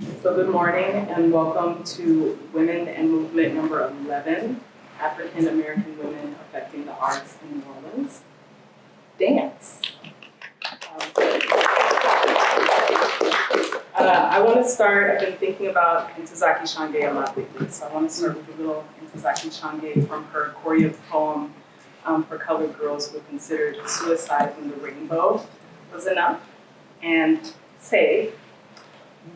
So good morning and welcome to Women and Movement number 11, African American Women Affecting the Arts in New Orleans. Dance. Um, Uh, I want to start, I've been thinking about Ntozake Shange a lot lately, so I want to start with a little Ntozake Shange from her choreo poem um, for colored girls who considered suicide when the rainbow was enough. And say,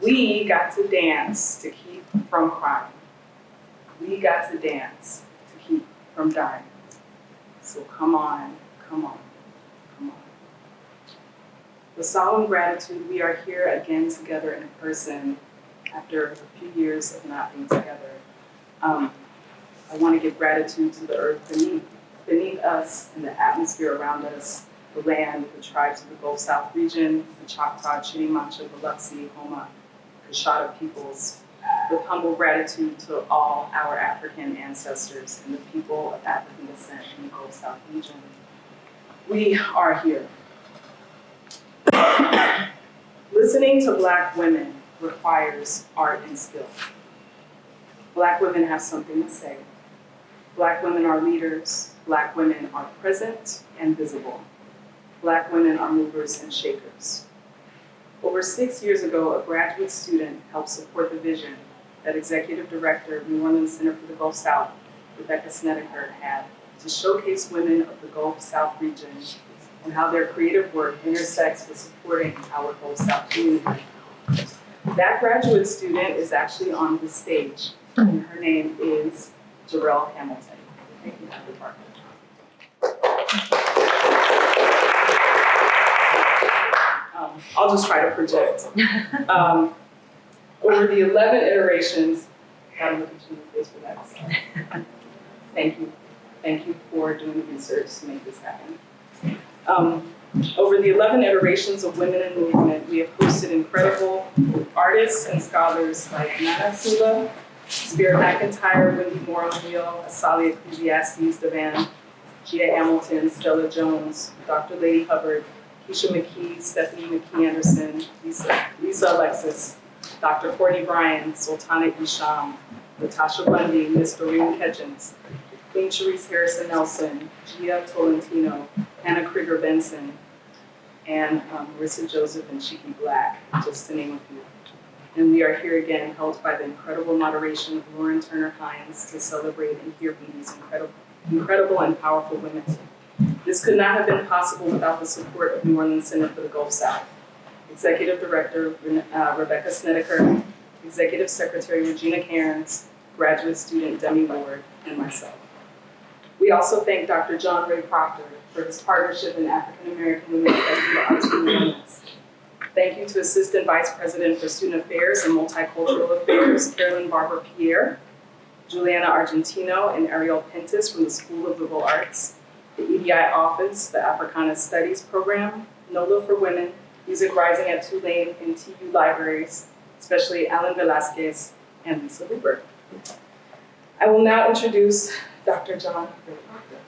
we got to dance to keep from crying. We got to dance to keep from dying. So come on, come on, come on. With solemn gratitude, we are here again together in person after a few years of not being together. Um, I want to give gratitude to the earth beneath, beneath us and the atmosphere around us, the land, the tribes of the Gulf South region, the Choctaw, Chitimacha, Biloxi, Houma, Coushatta peoples, with humble gratitude to all our African ancestors and the people of African descent in the Gulf South region. We are here. Listening to Black women requires art and skill. Black women have something to say. Black women are leaders. Black women are present and visible. Black women are movers and shakers. Over six years ago, a graduate student helped support the vision that Executive Director of New Orleans Center for the Gulf South, Rebecca Snedeker, had to showcase women of the Gulf South region and how their creative work intersects with supporting our Gulf South community. That graduate student is actually on the stage, and her name is Jarrell Hamilton. Thank you, Dr. Parker. I'll just try to project. Um, over the 11 iterations, gotta look at you in the face for that. so. Thank you. Thank you for doing the research to make this happen. Um, over the 11 iterations of Women in Movement, we have hosted incredible artists and scholars like Nana Sula, Spirit McIntyre, Wendy Moore O'Neill, Asali Ecclesiastes Devan, Gia Hamilton, Stella Jones, Dr. Ladee Hubbard, Keisha McKee, Stephanie McKee Anderson, Lisa, Lisa Alexis, Dr. Courtney Bryan, Sultana Isham, Natasha Bundy, Miss Doreen Ketchens, Queen Cherice Harrison Nelson, Gia Tolentino, Hannah Krieger Benson, and um, Marissa Joseph and Chiki Black, just to name a few. And we are here again, helped by the incredible moderation of Lauren Turner Hines to celebrate and hear from these incredible, incredible and powerful women. This could not have been possible without the support of New Orleans Center for the Gulf South. Executive Director uh, Rebecca Snedeker, Executive Secretary Regina Cairns, graduate student Demi Ward, and myself. We also thank Dr. John Ray Proctor for his partnership in African American Women Affecting the Arts and Movements. Thank you to Assistant Vice President for Student Affairs and Multicultural Affairs, Carolyn Barber Pierre, Juliana Argentino, and Ariel Pentis from the School of Liberal Arts, the EDI Office, the Africana Studies Program, NOLA for Women, Music Rising at Tulane, and TU Libraries, especially Alan Velasquez and Lisa Hooper. I will now introduce Dr. John Ray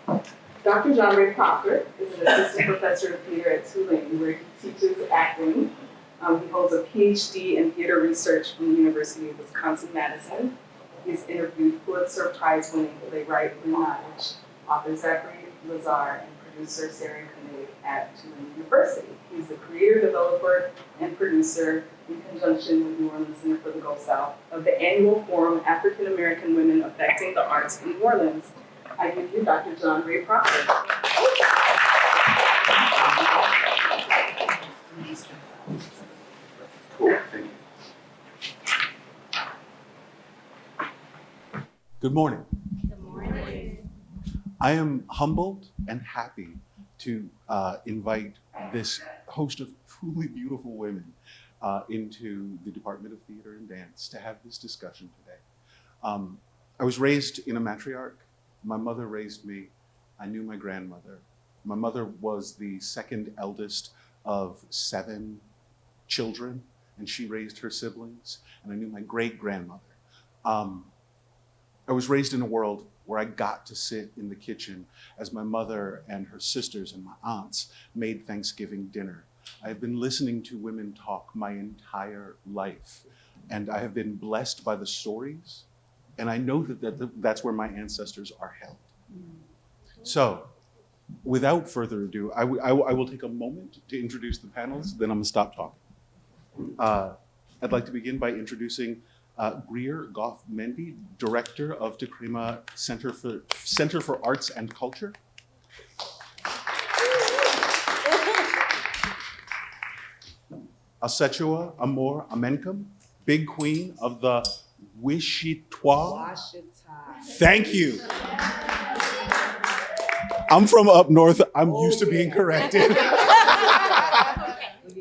Proctor. Dr. John Ray Proctor is an assistant professor of theater at Tulane, where he teaches acting. Um, he holds a PhD in theater research from the University of Wisconsin-Madison. He's interviewed Pulitzer Prize-winning playwright Lynn Nottage, author Zachary Lazar, and producer Sarah Koenig at Tulane University. He's the creator, developer, and producer in conjunction with New Orleans Center for the Gulf South of the annual forum African American Women Affecting the Arts in New Orleans. I give you Dr. John Ray Proctor. Cool, thank you. Good morning. Good morning. I am humbled and happy to uh, invite this host of truly beautiful women uh, into the Department of Theater and Dance to have this discussion today. Um, I was raised in a matriarch. My mother raised me. I knew my grandmother. My mother was the second eldest of seven children, and she raised her siblings. And I knew my great grandmother. Um, I was raised in a world where I got to sit in the kitchen as my mother and her sisters and my aunts made Thanksgiving dinner. I have been listening to women talk my entire life. and I have been blessed by the stories, and I know that, that that's where my ancestors are held. So, without further ado, I, I will take a moment to introduce the panels, then I'm gonna stop talking. Uh, I'd like to begin by introducing uh, Greer Goff Mendy, Director of Tekrema Center for, Center for Arts and Culture. Ausettua Amor Amenkum, Big Queen of the Wishitwa. Thank you. I'm from up north. I'm used to being corrected.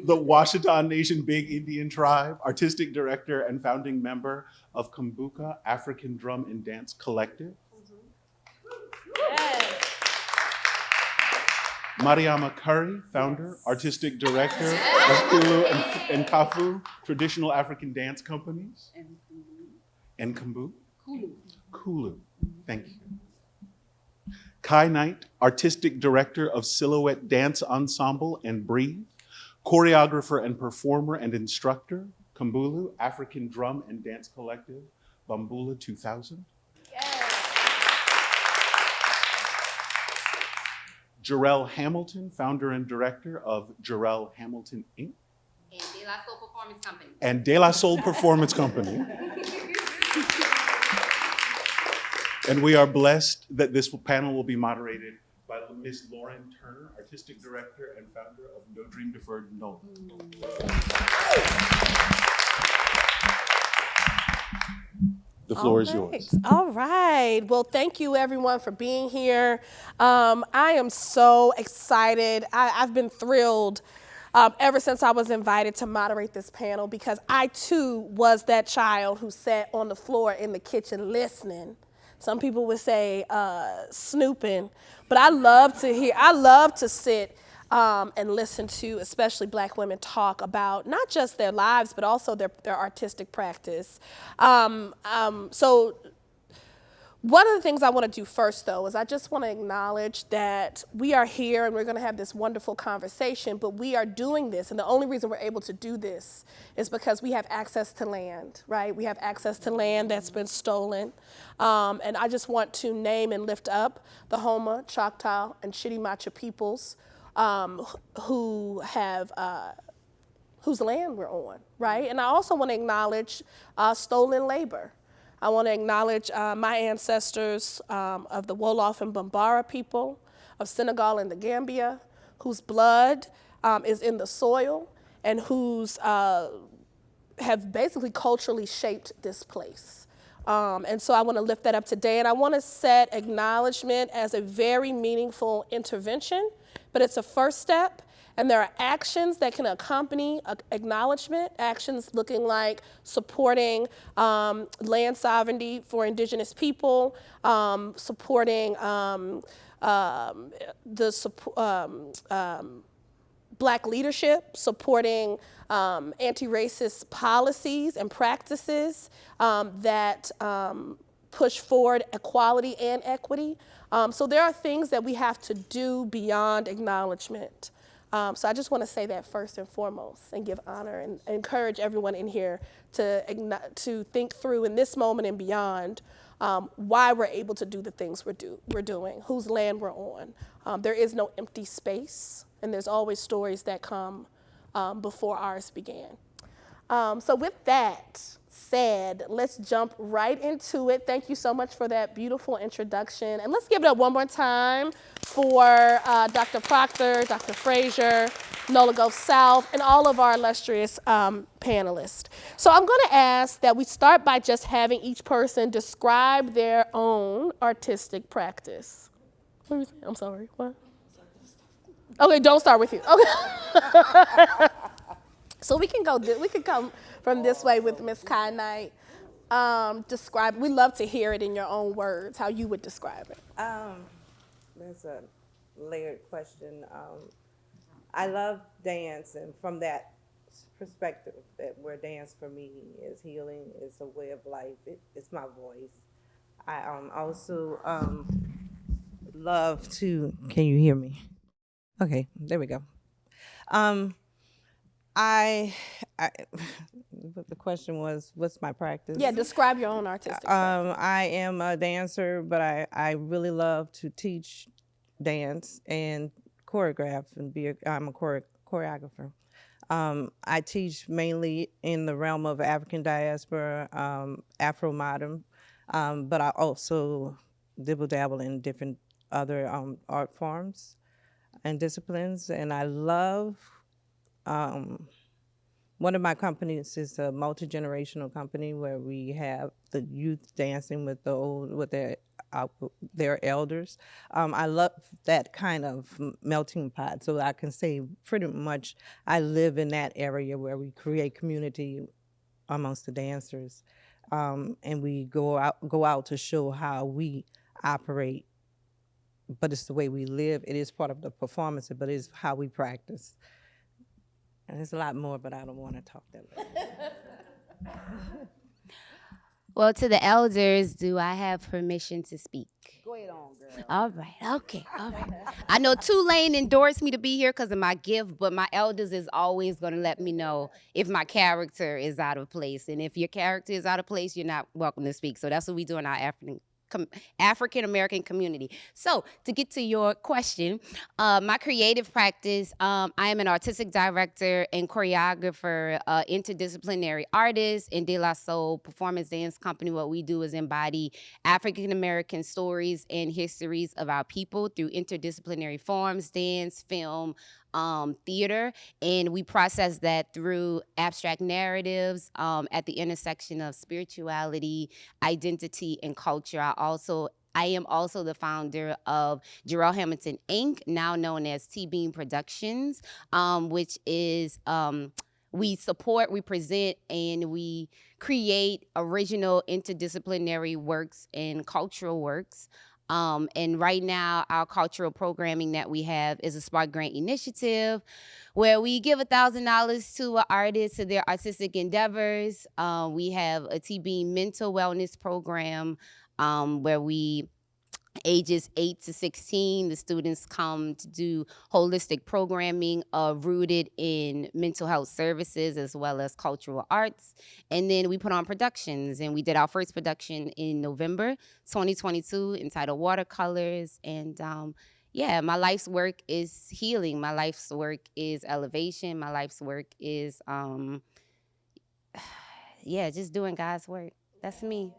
the Washita Nation Big Indian Tribe, artistic director and founding member of Kumbuka African Drum and Dance Collective. Mariama Curry, founder, artistic director of Kulu and, and Kafo, traditional African dance companies. And Kumbu? Kulu. Thank you. Kai Knight, artistic director of Silhouette Dance Ensemble and Breathe, choreographer and performer and instructor, Kumbuka, African Drum and Dance Collective, Bamboula 2000. Jarrell Hamilton, founder and director of Jarrell Hamilton Inc. And De La Soul Performance Company. and De La Soul Performance Company. And we are blessed that this panel will be moderated by Ms. Lauren Turner, artistic director and founder of No Dream Deferred No. The floor is All right. yours. All right. Well, thank you everyone for being here. Um, I am so excited. I, I've been thrilled um, ever since I was invited to moderate this panel because I too was that child who sat on the floor in the kitchen listening. Some people would say uh, snooping, but I love to hear, I love to sit um, and listen to especially black women talk about not just their lives, but also their, their artistic practice. Um, um, so one of the things I want to do first, though, is I just want to acknowledge that we are here and we're going to have this wonderful conversation, but we are doing this, and the only reason we're able to do this is because we have access to land, right? We have access to land that's been stolen. Um, and I just want to name and lift up the Houma, Choctaw, and Chitimacha peoples um, who have. Uh, whose land we're on, right? And I also want to acknowledge uh, stolen labor. I want to acknowledge uh, my ancestors um, of the Wolof and Bambara people, of Senegal and the Gambia, whose blood um, is in the soil and whose uh, have basically culturally shaped this place. Um, and so I want to lift that up today. And I want to set acknowledgement as a very meaningful intervention, but it's a first step. And there are actions that can accompany acknowledgement, actions looking like supporting um, land sovereignty for indigenous people, um, supporting um, um, the um, um, black leadership, supporting anti-racist policies and practices that push forward equality and equity. Um, so there are things that we have to do beyond acknowledgement. Um, so I just want to say that first and foremost and give honor and encourage everyone in here to, to think through in this moment and beyond um, why we're able to do the things we're, do, we're doing, whose land we're on. Um, there is no empty space, and there's always stories that come um, before ours began. Um, so with that said, let's jump right into it. Thank you so much for that beautiful introduction. And let's give it up one more time for uh, Dr. Proctor, Dr. Frazier, Nola Gulf South, and all of our illustrious um, panelists. So I'm gonna ask that we start by just having each person describe their own artistic practice. What was it? I'm sorry, what? Okay, don't start with you. Okay. So we can go. We can come from this way with Miss Knight. Um, describe. We love to hear it in your own words. How you would describe it. Um, that's a layered question. Um, I love dance, and from that perspective, that where dance for me is healing, it's a way of life. It, it's my voice. I um, also um, love to. Can you hear me? Okay, there we go. Um, I, I, but the question was, what's my practice? Yeah, describe your own artistic. Um, I am a dancer, but I, I really love to teach dance and choreograph and be a, I'm a chore, choreographer. Um, I teach mainly in the realm of African diaspora, um, Afro modern, um, but I also dibble dabble in different other um, art forms and disciplines. And I love um, one of my companies is a multi generational company where we have the youth dancing with the old with their uh, their elders. Um, I love that kind of melting pot, so I can say pretty much I live in that area where we create community amongst the dancers, um, and we go out go out to show how we operate. But it's the way we live. It is part of the performance, but it's how we practice. And there's a lot more, but I don't want to talk that much. Well, to the elders, do I have permission to speak? Go ahead on, girl. All right, okay, all right. I know Tulane endorsed me to be here because of my gift, but my elders is always going to let me know if my character is out of place. And if your character is out of place, you're not welcome to speak. So that's what we do in our African. Com- African American community. So, to get to your question, uh, my creative practice, um, I am an artistic director and choreographer, uh, interdisciplinary artist in De La Soul Performance Dance Company. What we do is embody African American stories and histories of our people through interdisciplinary forms, dance, film, um, theater, and we process that through abstract narratives um, at the intersection of spirituality, identity, and culture. I also I am also the founder of Jarrell Hamilton Inc., now known as T Beam Productions, um, which is um, we support, we present, and we create original interdisciplinary works and cultural works. Um, and right now, our cultural programming that we have is a Spark Grant initiative where we give $1,000 to an artist to their artistic endeavors. Um, we have a TB mental wellness program um, where we ages 8 to 16 the students come to do holistic programming uh, rooted in mental health services as well as cultural arts. And then we put on productions and we did our first production in november 2022 entitled watercolors. And um, yeah my life's work is healing. My life's work is elevation. My life's work is um, yeah just doing god's work. That's me.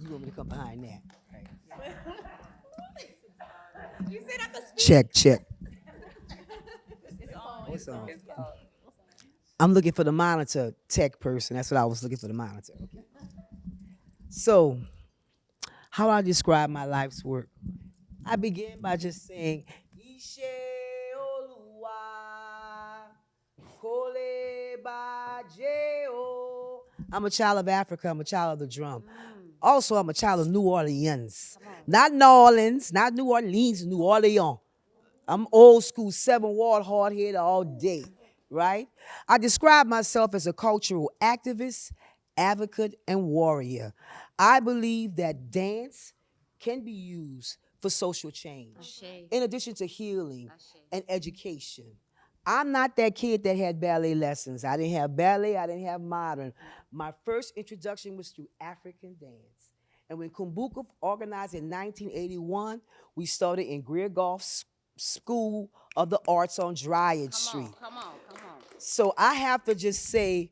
You want me to come behind that? Right. Check, check. It's on. I'm looking for the monitor tech person. That's what I was looking for the monitor. So, how do I describe my life's work? I begin by just saying, Ishe Oluwa, Kole Baje I'm a child of Africa. I'm a child of the drum. Also, I'm a child of New Orleans. Not New Orleans, not New Orleans, New Orleans. I'm old school, seven ward, hard head all day, right? I describe myself as a cultural activist, advocate, and warrior. I believe that dance can be used for social change, in addition to healing and education. I'm not that kid that had ballet lessons. I didn't have ballet, I didn't have modern. My first introduction was through African dance. And when Kumbuka organized in 1981, we started in Greer Goff School of the Arts on Dryad come Street. on come on come on So I have to just say,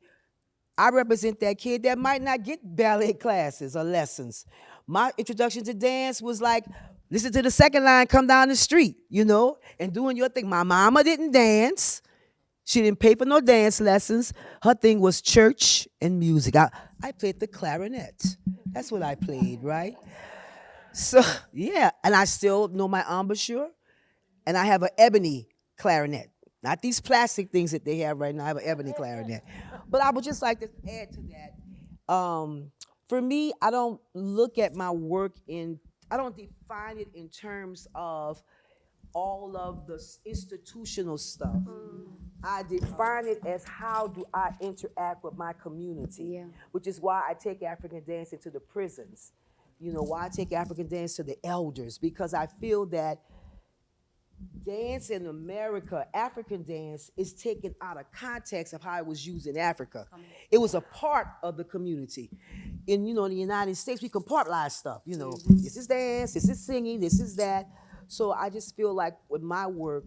I represent that kid that might not get ballet classes or lessons. My introduction to dance was like, listen to the second line, come down the street, you know, and doing your thing. My mama didn't dance. She didn't pay for no dance lessons. Her thing was church and music. I, I played the clarinet. That's what I played, right? So, yeah, and I still know my embouchure, and I have an ebony clarinet. Not these plastic things that they have right now. I have an ebony clarinet. But I would just like to add to that. Um, for me, I don't look at my work in, I don't define it in terms of all of the institutional stuff. I define it as how do I interact with my community, Yeah. which is why I take African dance into the prisons. You know, why I take African dance to the elders, because I feel that dance in America, African dance, is taken out of context of how it was used in Africa. It was a part of the community. In you know, in the United States, we compartmentalize stuff. You know, mm-hmm. this is dance, this is singing, this is that. So I just feel like with my work,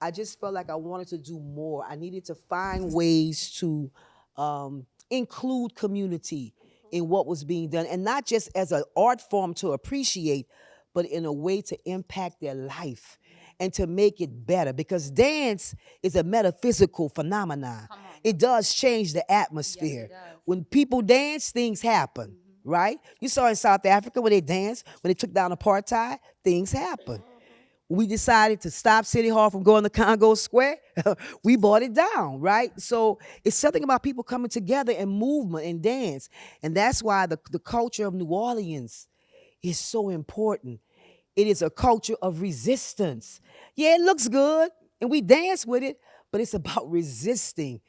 I just felt like I wanted to do more. I needed to find ways to um, include community in what was being done, and not just as an art form to appreciate, but in a way to impact their life and to make it better. Because dance is a metaphysical phenomenon. It does change the atmosphere. When people dance, things happen. Right? You saw in South Africa when they danced, when they took down apartheid, things happened we decided to stop City Hall from going to Congo Square, we bought it down, right? So it's something about people coming together in movement and dance. And that's why the, the culture of New Orleans is so important. It is a culture of resistance. Yeah, it looks good and we dance with it, but it's about resisting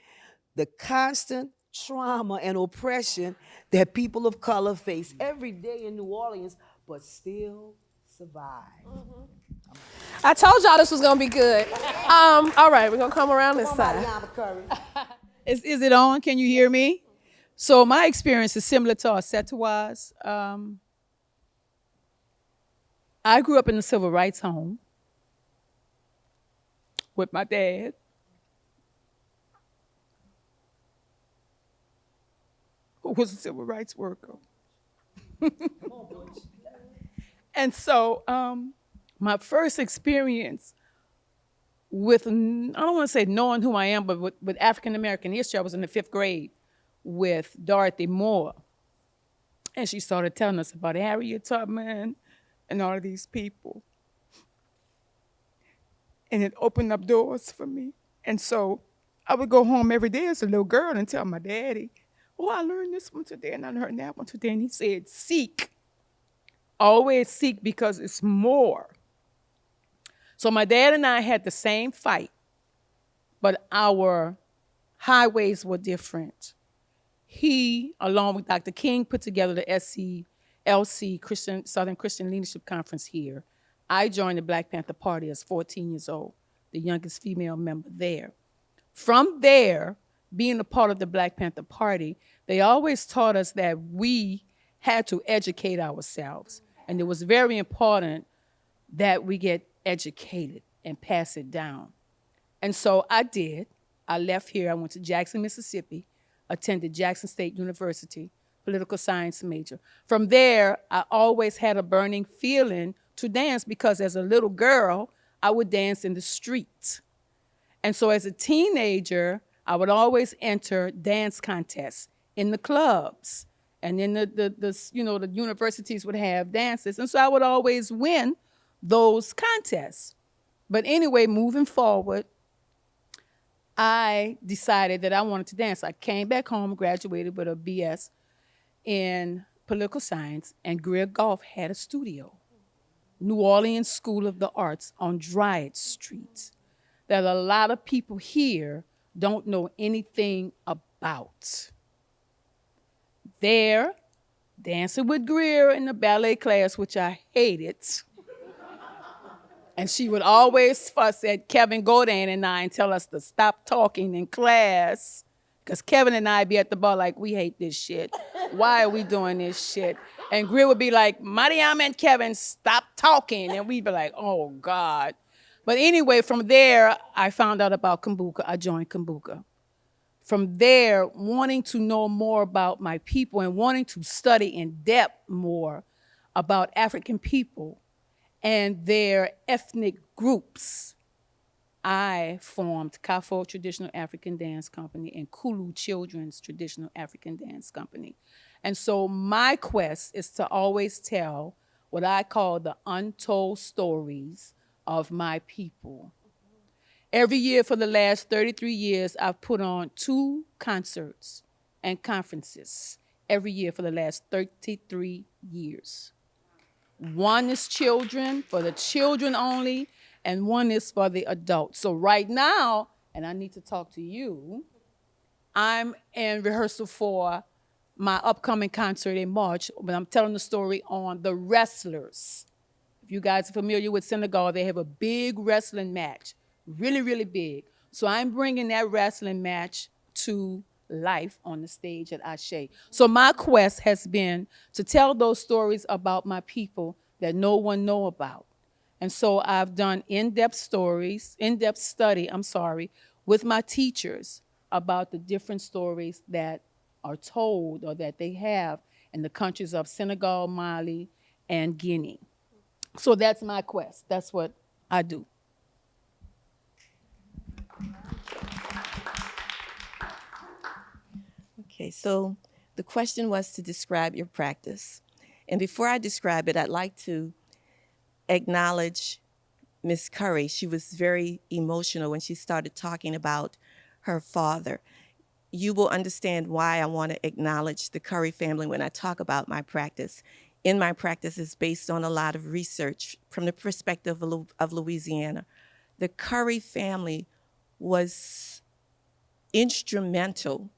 the constant trauma and oppression that people of color face every day in New Orleans, but still survive. Mm-hmm. I told y'all this was gonna be good. Um, all right, we're gonna come around this side. Is, is it on? Can you hear me? So my experience is similar to Ausettua. Um, I grew up in a civil rights home with my dad. Who was a civil rights worker. and so um, my first experience with, I don't want to say knowing who I am, but with, with African American history, I was in the fifth grade with Dorothy Moore, and she started telling us about Harriet Tubman and all of these people, and it opened up doors for me. And so I would go home every day as a little girl and tell my daddy, "Oh, I learned this one today, and I learned that one today," and he said, "Seek." Always seek because it's more. So my dad and I had the same fight, but our highways were different. He, along with Dr. King, put together the SCLC Christian Southern Christian Leadership Conference here. I joined the Black Panther Party as 14 years old, the youngest female member there. From there, being a part of the Black Panther Party, they always taught us that we had to educate ourselves. And it was very important that we get educated and pass it down. And so I did. I left here. I went to Jackson, Mississippi, attended Jackson State University, political science major. From there, I always had a burning feeling to dance because as a little girl, I would dance in the streets. And so as a teenager, I would always enter dance contests in the clubs. And then the, the, the, you know, the universities would have dances. And so I would always win those contests. But anyway, moving forward, I decided that I wanted to dance. I came back home, graduated with a BS in political science, and Greer Goff had a studio, New Orleans School of the Arts on Dryad Street, that a lot of people here don't know anything about. There, dancing with Greer in the ballet class, which I hated. And she would always fuss at Kevin Godin and I and tell us to stop talking in class. Because Kevin and I be at the bar like, we hate this shit. Why are we doing this shit? And Greer would be like, Mariam and Kevin, stop talking. And we'd be like, oh God. But anyway, from there, I found out about Kumbuka. I joined Kumbuka. From there, wanting to know more about my people and wanting to study in depth more about African people and their ethnic groups, I formed Kafo Traditional African Dance Company and Kulu Children's Traditional African Dance Company. And so my quest is to always tell what I call the untold stories of my people. Every year for the last 33 years, I've put on two concerts and conferences every year for the last 33 years. One is children, for the children only, and one is for the adults. So right now, and I need to talk to you, I'm in rehearsal for my upcoming concert in March, but I'm telling the story on the wrestlers If you guys are familiar with Senegal, they have a big wrestling match, really, really big. So I'm bringing that wrestling match to life on the stage at Ashe. So my quest has been to tell those stories about my people that no one know about. And so I've done in-depth stories, in-depth study, I'm sorry, with my teachers about the different stories that are told or that they have in the countries of Senegal, Mali, and Guinea. So that's my quest. That's what I do. Okay, so the question was to describe your practice. And before I describe it, I'd like to acknowledge Miss Curry. She was very emotional when she started talking about her father. You will understand why I want to acknowledge the Curry family when I talk about my practice. In my practice is based on a lot of research from the perspective of of Louisiana. The Curry family was instrumental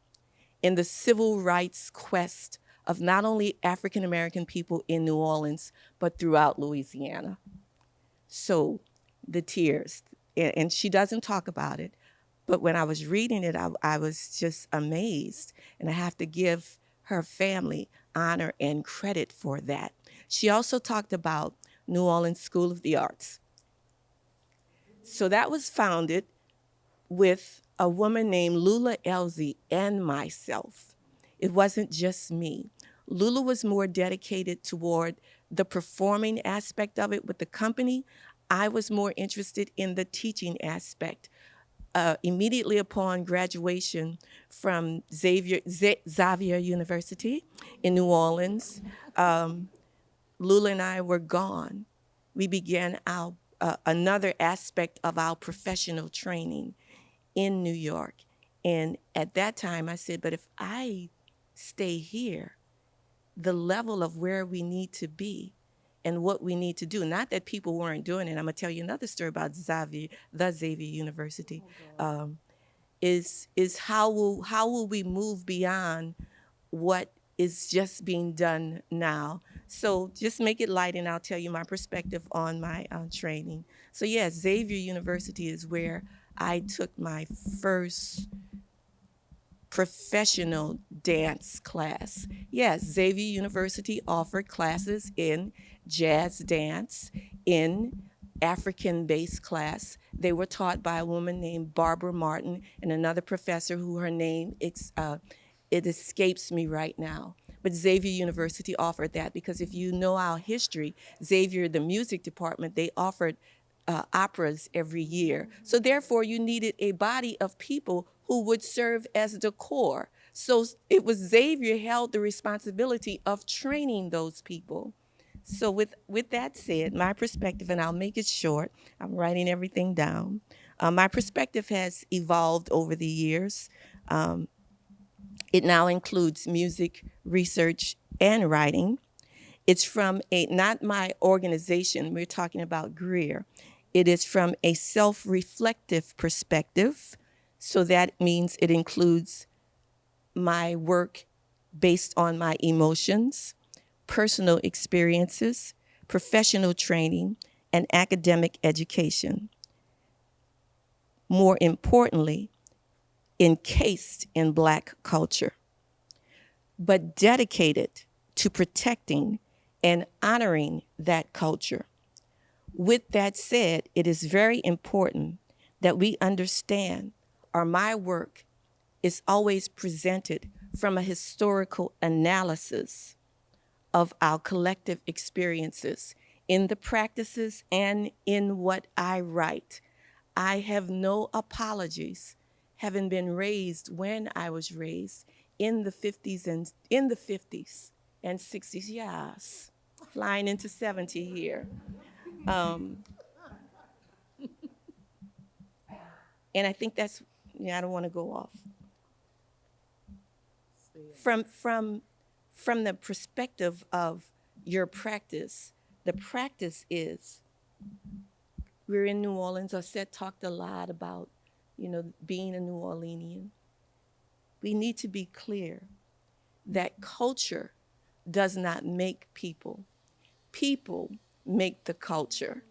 in the civil rights quest of not only African American people in New Orleans, but throughout Louisiana. So the tears, and she doesn't talk about it, but when I was reading it, I, I was just amazed. And I have to give her family honor and credit for that. She also talked about New Orleans School of the Arts. So that was founded with a woman named Lula Elzy and myself. It wasn't just me. Lula was more dedicated toward the performing aspect of it with the company. I was more interested in the teaching aspect. Uh, immediately upon graduation from Xavier, Xavier University in New Orleans, um, Lula and I were gone. We began our uh, another aspect of our professional training in New York. And at that time, I said, but if I stay here, the level of where we need to be and what we need to do, not that people weren't doing it. I'm going to tell you another story about Xavier, the Xavier University, um, is, is how, will, how will we move beyond what is just being done now? So just make it light, and I'll tell you my perspective on my uh, training. So, yes, Xavier University is where I took my first professional dance class. Yes, Xavier University offered classes in jazz dance, in African based class. They were taught by a woman named Barbara Martin and another professor who her name uh, it escapes me right now. But Xavier University offered that because if you know our history, Xavier, the music department, they offered uh, operas every year. So therefore, you needed a body of people who would serve as the core. So it was Xavier held the responsibility of training those people. So with with that said, my perspective, and I'll make it short. I'm writing everything down. Uh, my perspective has evolved over the years. Um, it now includes music, research, and writing. It's from a not my organization. We're talking about Greer. It is from a self-reflective perspective. So that means it includes my work based on my emotions, personal experiences, professional training, and academic education. More importantly, encased in Black culture, but dedicated to protecting and honoring that culture. With that said, it is very important that we understand or my work is always presented from a historical analysis of our collective experiences in the practices and in what I write. I have no apologies having been raised when I was raised in the 50s and in the 50s and 60s, yes, flying into 70 here. Um, and I think that's, yeah, I don't want to go off. From, from, from the perspective of your practice, the practice is we're in New Orleans. Osset talked a lot about, you know, being a New Orleanian. We need to be clear that culture does not make people. People make the culture.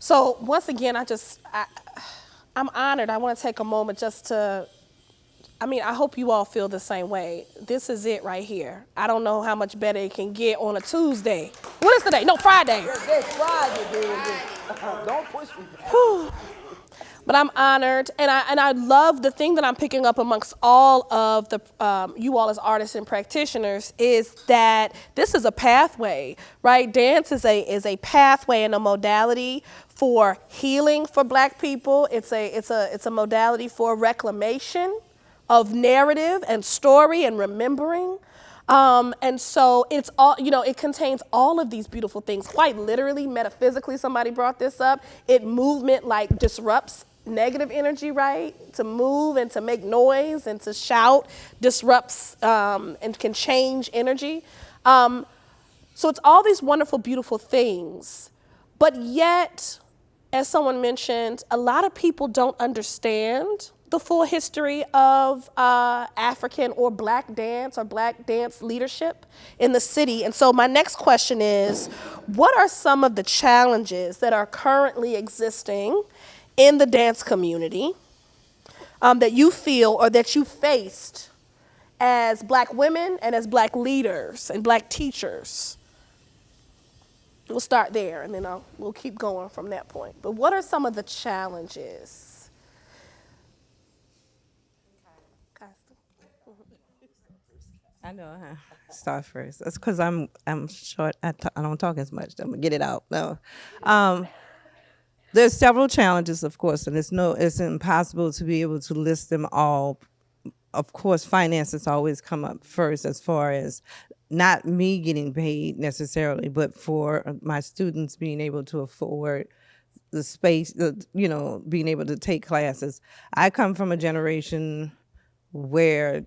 So once again, I just, I, I'm honored. I want to take a moment just to, I mean, I hope you all feel the same way. This is it right here. I don't know how much better it can get on a Tuesday. What is today? No, Friday. Don't push me. But I'm honored, and I and I love the thing that I'm picking up amongst all of the um, you all as artists and practitioners is that this is a pathway, right? Dance is a is a pathway and a modality for healing for Black people. It's a it's a it's a modality for reclamation of narrative and story and remembering. Um, and so it's all, you know, it contains all of these beautiful things, quite literally, metaphysically, somebody brought this up. It movement like disrupts negative energy, right? To move and to make noise and to shout disrupts um, and can change energy. Um, so it's all these wonderful, beautiful things. But yet, as someone mentioned, a lot of people don't understand the full history of uh, African or Black dance or Black dance leadership in the city. And so my next question is, what are some of the challenges that are currently existing in the dance community um, that you feel or that you faced as Black women and as Black leaders and Black teachers? We'll start there and then I'll, we'll keep going from that point. But what are some of the challenges? I know, huh? Start first. That's because I'm I'm short. I don't talk as much. I'm gonna get it out. No, um, there's several challenges, of course, and it's no it's impossible to be able to list them all. Of course, finances always come up first as far as not me getting paid necessarily, but for my students being able to afford the space, you know, being able to take classes. I come from a generation where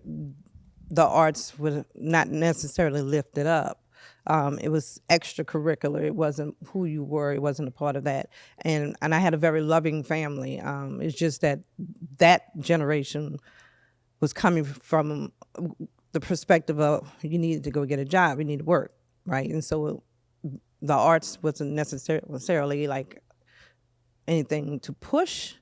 the arts were not necessarily lifted up. Um, it was extracurricular. It wasn't who you were. It wasn't a part of that. And and I had a very loving family. Um, it's just that that generation was coming from the perspective of you needed to go get a job, you need to work, right? And so the arts wasn't necessarily like anything to push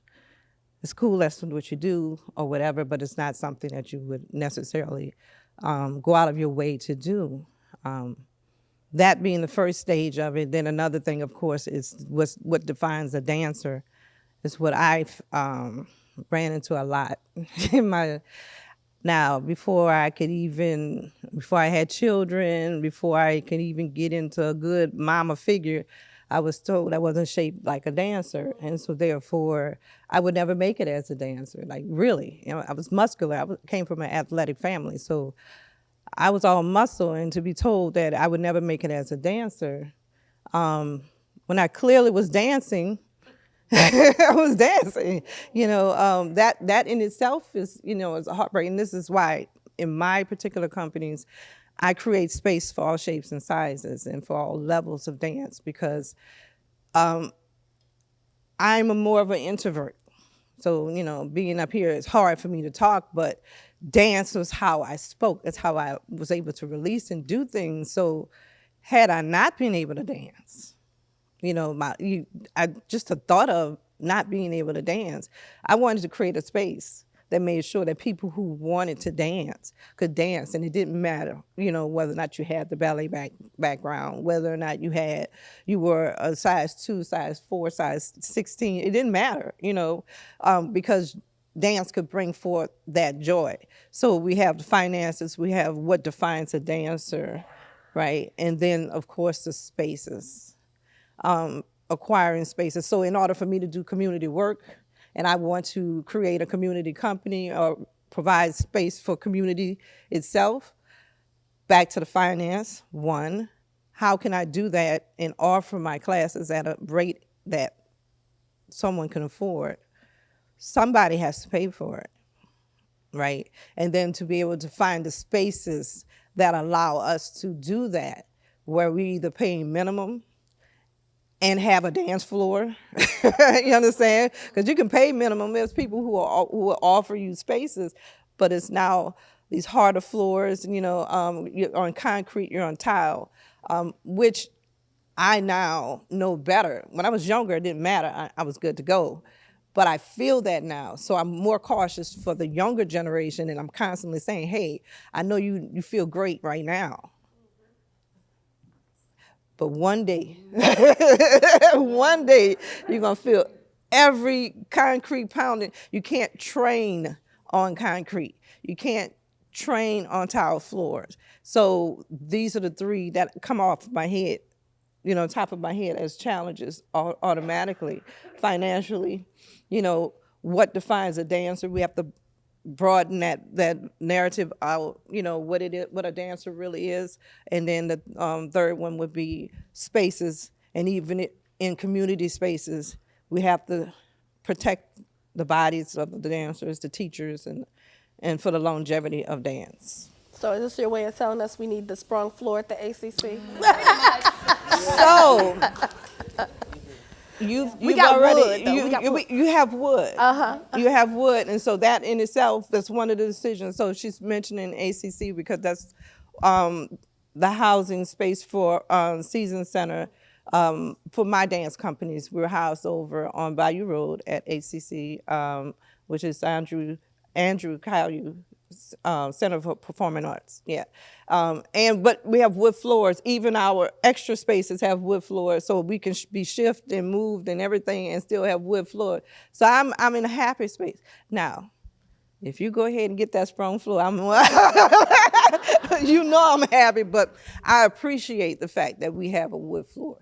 it's cool that's what you do or whatever, but it's not something that you would necessarily um, go out of your way to do. Um, that being the first stage of it, then another thing, of course, is what's, what defines a dancer. Is what I've um, ran into a lot in my. Now, before I could even, before I had children, before I could even get into a good mama figure, I was told I wasn't shaped like a dancer, and so therefore I would never make it as a dancer. Like really, you know, I was muscular. I came from an athletic family, so I was all muscle. And to be told that I would never make it as a dancer, um, when I clearly was dancing, I was dancing. You know, um, that that in itself is you know is a heartbreak. And this is why in my particular companies, I create space for all shapes and sizes and for all levels of dance because um, I'm a more of an introvert. So, you know, being up here, it's hard for me to talk, but dance was how I spoke. It's how I was able to release and do things. So had I not been able to dance, you know, my you, I just the thought of not being able to dance, I wanted to create a space that made sure that people who wanted to dance could dance and it didn't matter you know whether or not you had the ballet back, background whether or not you had you were a size two size four size 16 it didn't matter you know um, because dance could bring forth that joy. So we have the finances we have what defines a dancer right? And then of course the spaces um, acquiring spaces. So in order for me to do community work and I want to create a community company or provide space for community itself. Back to the finance, one, how can I do that and offer my classes at a rate that someone can afford? Somebody has to pay for it, right? And then to be able to find the spaces that allow us to do that, where we either pay minimum and have a dance floor. you understand? Because you can pay minimum. There's people who are, who will offer you spaces, but it's now these harder floors, you know, um, you're on concrete, you're on tile, um, which I now know better. When I was younger, it didn't matter. I, I was good to go. But I feel that now. So I'm more cautious for the younger generation. And I'm constantly saying, hey, I know you, you feel great right now. But one day, one day, you're going to feel every concrete pounding. You can't train on concrete. You can't train on tile floors. So these are the three that come off my head you know, top of my head as challenges automatically, financially, you know, what defines a dancer? We have to broaden that that narrative out. You know what it is, what a dancer really is, and then the um, third one would be spaces, and even in community spaces, we have to protect the bodies of the dancers, the teachers, and and for the longevity of dance. So is this your way of telling us we need the sprung floor at the ACC? So you've, you've got already wood. You, We got you, wood. you have wood. Uh-huh. You have wood, and so that in itself that's one of the decisions. So she's mentioning ACC because that's um, the housing space for um, Season Center. Um, for my dance companies, we're housed over on Bayou Road at ACC, um, which is Andrew Andrew Caillou uh, Center for Performing Arts. Yeah, um, and but we have wood floors. Even our extra spaces have wood floors, so we can sh- be shifted and moved and everything, and still have wood floor. So I'm I'm in a happy space now. If you go ahead and get that sprung floor, I'm you know I'm happy, but I appreciate the fact that we have a wood floor.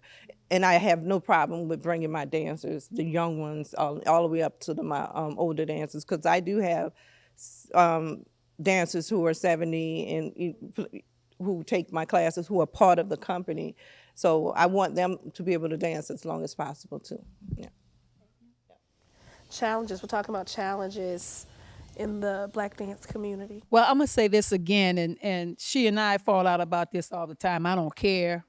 And I have no problem with bringing my dancers, the young ones, all, all the way up to the, my um, older dancers, because I do have um, dancers who are 70 and who take my classes, who are part of the company. So I want them to be able to dance as long as possible too. Yeah. Challenges. We're talking about challenges in the black dance community. Well, I'm gonna say this again, and and she and I fall out about this all the time. I don't care.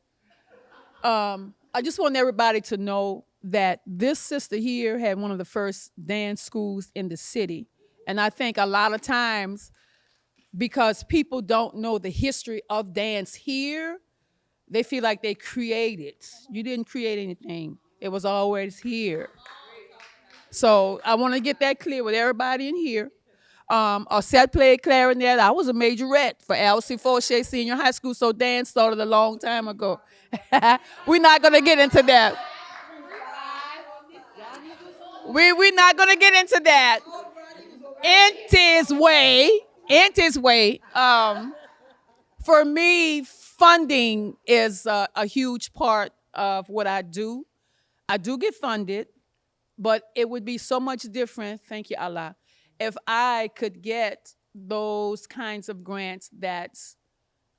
Um, I just want everybody to know that this sister here had one of the first dance schools in the city, and I think a lot of times because people don't know the history of dance here, they feel like they created. You didn't create anything. It was always here. So I want to get that clear with everybody in here. Um, Osset played clarinet. I was a majorette for Alcée Fortier Senior High School, so dance started a long time ago. We're not gonna get into that. We we're not gonna get into that. In his way, in his way. Um, for me, funding is a, a huge part of what I do. I do get funded, but it would be so much different, thank you, Allah, if I could get those kinds of grants that's,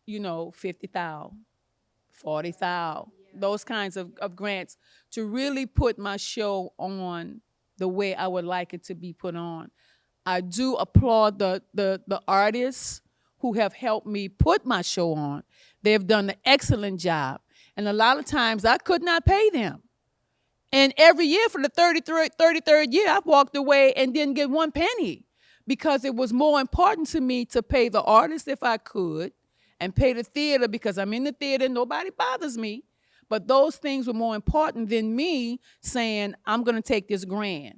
you know, 50,000, 40,000, those kinds of, of grants to really put my show on the way I would like it to be put on. I do applaud the, the, the artists who have helped me put my show on. They've done an excellent job. And a lot of times I could not pay them. And every year for the 33rd, 33rd year, I've walked away and didn't get one penny because it was more important to me to pay the artist if I could and pay the theater because I'm in the theater, and nobody bothers me. But those things were more important than me saying, I'm going to take this grant.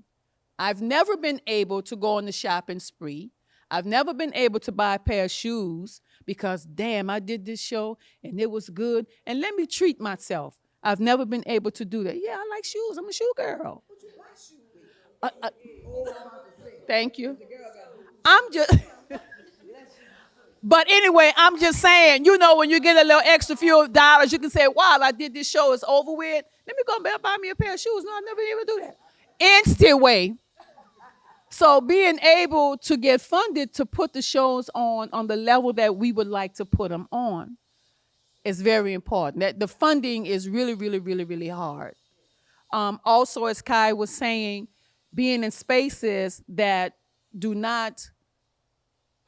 I've never been able to go on the shopping spree. I've never been able to buy a pair of shoes because, damn, I did this show and it was good. And let me treat myself. I've never been able to do that. Yeah, I like shoes. I'm a shoe girl. Uh, uh, thank you. I'm just. But anyway, I'm just saying, you know, when you get a little extra few dollars, you can say, wow, I did this show, it's over with. Let me go buy me a pair of shoes. No, I never been able to do that. Instant way. So being able to get funded to put the shows on on the level that we would like to put them on is very important. That the funding is really, really, really, really hard. Um, also, as Kai was saying, being in spaces that do not,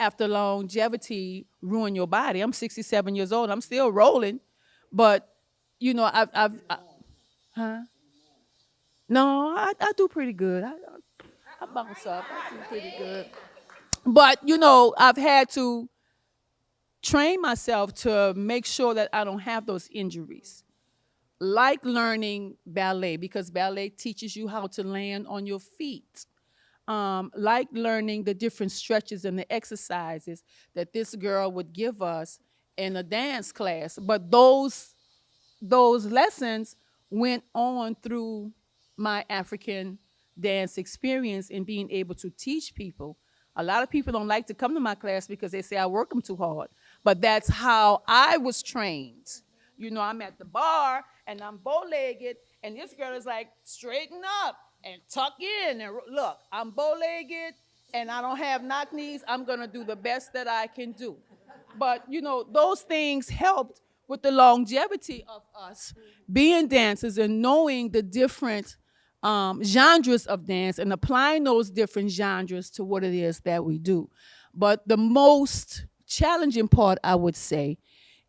after longevity, ruin your body. I'm 67 years old. I'm still rolling, but you know, I've, I've, I, huh? No, I, I do pretty good. I, I bounce up. I do pretty good. but you know, I've had to train myself to make sure that I don't have those injuries. Like learning ballet because ballet teaches you how to land on your feet. Um, like learning the different stretches and the exercises that this girl would give us in a dance class. But those those lessons went on through my African dance experience in being able to teach people. A lot of people don't like to come to my class because they say I work them too hard, but that's how I was trained. You know, I'm at the bar and I'm bow-legged, and this girl is like, straighten up and tuck in. And look, I'm bow-legged and I don't have knock knees. I'm gonna do the best that I can do. But you know, those things helped with the longevity of us being dancers and knowing the different um, genres of dance and applying those different genres to what it is that we do. But the most challenging part, I would say,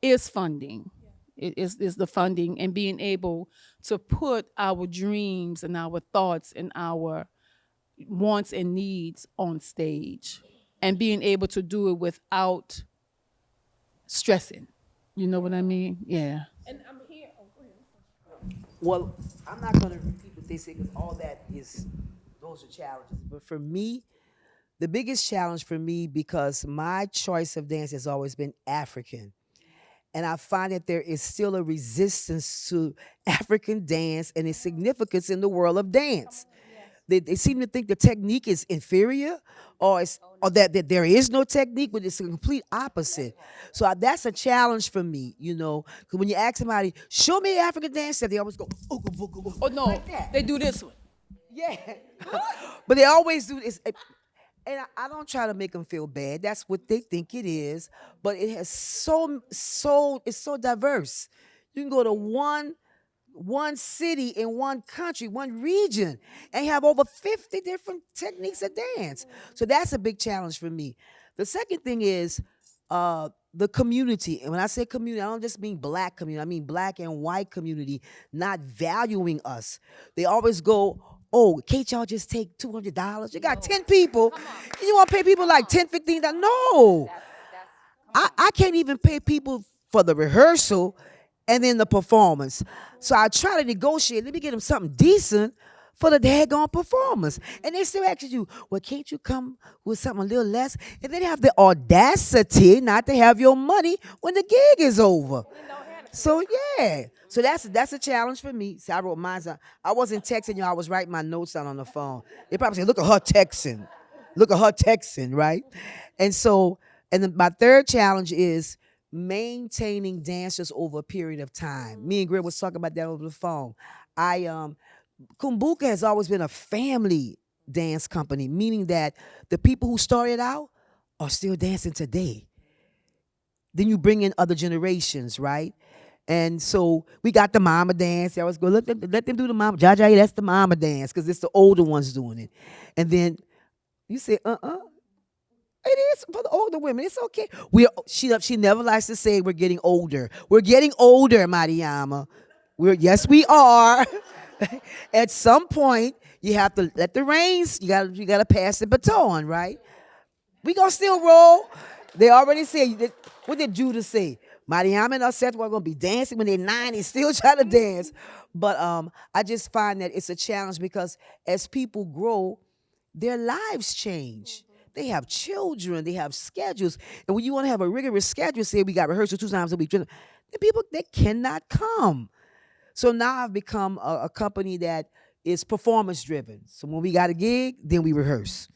is funding. It is, is the funding and being able to put our dreams and our thoughts and our wants and needs on stage and being able to do it without stressing. You know what I mean? Yeah. And I'm here. Oh, well, I'm not going to repeat what they say because all that is, those are challenges. But for me, the biggest challenge for me, because my choice of dance has always been African. And I find that there is still a resistance to African dance and its significance in the world of dance. They, they seem to think the technique is inferior or, it's, oh, or that, that there is no technique, but it's the complete opposite. So I, that's a challenge for me, you know. Because when you ask somebody, show me African dance step, they always go, ooga, booga, booga, Oh no, like that. they do this one. Yeah. but they always do this. And I, I don't try to make them feel bad. That's what they think it is. But it has so, so, it's so diverse. You can go to one, one city in one country, one region, and have over 50 different techniques of dance. So that's a big challenge for me. The second thing is uh, the community. And when I say community, I don't just mean black community, I mean black and white community not valuing us. They always go, oh, can't y'all just take $200? You got 10 people. You want to pay people like 10 $15? No. I, I can't even pay people for the rehearsal and then the performance. So I try to negotiate. Let me get them something decent for the daggone performance. And they still ask you, well, can't you come with something a little less? And then have the audacity not to have your money when the gig is over. So yeah. So that's that's a challenge for me. See, I wrote mine. I wasn't texting you, I was writing my notes down on the phone. They probably say, look at her texting. Look at her texting, right? And so, and then my third challenge is maintaining dancers over a period of time. Me and Greg was talking about that over the phone. I um Kumbuka has always been a family dance company, meaning that the people who started out are still dancing today. Then you bring in other generations, right? And so we got the mama dance. I was go, let them, let them do the mama. Jaja, that's the mama dance, because it's the older ones doing it. And then you say, uh-uh. It is for the older women. It's okay. We she she never likes to say we're getting older. We're getting older, Mariama. We're yes, we are. At some point, you have to let the reins. You got you got to pass the baton, right? We gonna still roll. They already said. What did Judah say? Mariam and us were gonna be dancing when they're 90, still trying to dance. But um, I just find that it's a challenge because as people grow, their lives change. They have children, they have schedules. And when you want to have a rigorous schedule, say we got rehearsal two times a week, then people they cannot come. So now I've become a, a company that is performance driven. So when we got a gig, then we rehearse.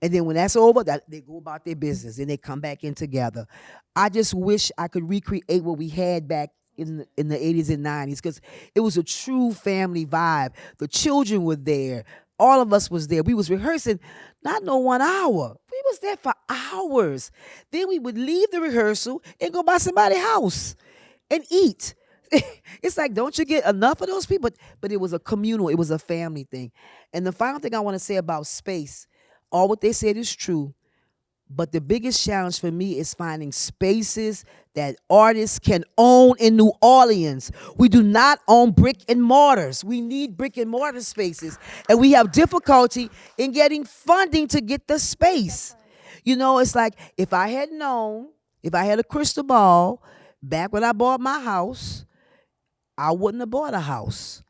And then when that's over, that they go about their business and they come back in together. I just wish I could recreate what we had back in in the 80s and 90s because it was a true family vibe. The children were there. All of us was there. We was rehearsing not no one hour. We was there for hours. Then we would leave the rehearsal and go by somebody's house and eat. it's like, don't you get enough of those people? But, but it was a communal, it was a family thing. And the final thing I want to say about space, all what they said is true. But the biggest challenge for me is finding spaces that artists can own in New Orleans. We do not own brick and mortars. We need brick and mortar spaces. And we have difficulty in getting funding to get the space. You know, it's like if I had known, if I had a crystal ball back when I bought my house, I wouldn't have bought a house.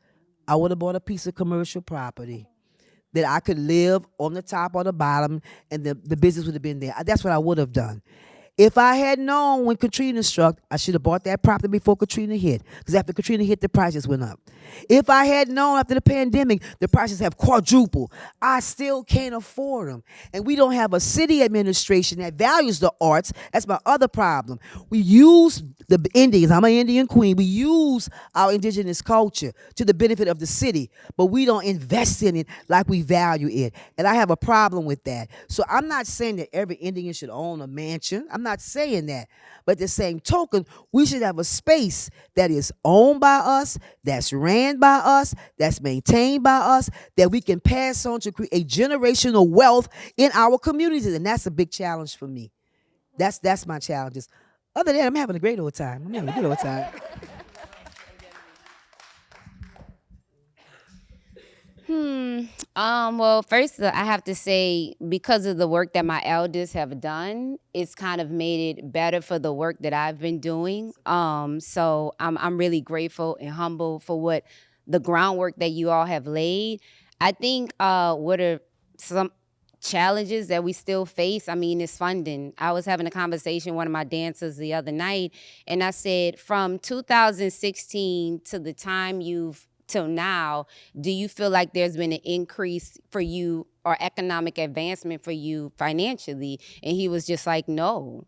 I would have bought a piece of commercial property that I could live on the top or the bottom and the, the business would have been there. That's what I would have done. If I had known when Katrina struck, I should have bought that property before Katrina hit. Because after Katrina hit, the prices went up. If I had known after the pandemic, the prices have quadrupled. I still can't afford them. And we don't have a city administration that values the arts. That's my other problem. We use the Indians, I'm an Indian queen, we use our indigenous culture to the benefit of the city, but we don't invest in it like we value it. And I have a problem with that. So I'm not saying that every Indian should own a mansion. I'm not saying that. But the same token, we should have a space that is owned by us, that's ran by us, that's maintained by us, that we can pass on to create a generational wealth in our communities. And that's a big challenge for me. That's that's my challenges. Other than that, I'm having a great old time. I'm having a good old time. Hmm. Um. Well, first uh, I have to say because of the work that my elders have done, it's kind of made it better for the work that I've been doing. Um. So I'm I'm really grateful and humble for what the groundwork that you all have laid. I think uh what are some challenges that we still face i mean is funding i was having a conversation with one of my dancers the other night and i said from 2016 to the time you've till now, do you feel like there's been an increase for you or economic advancement for you financially? And he was just like, no,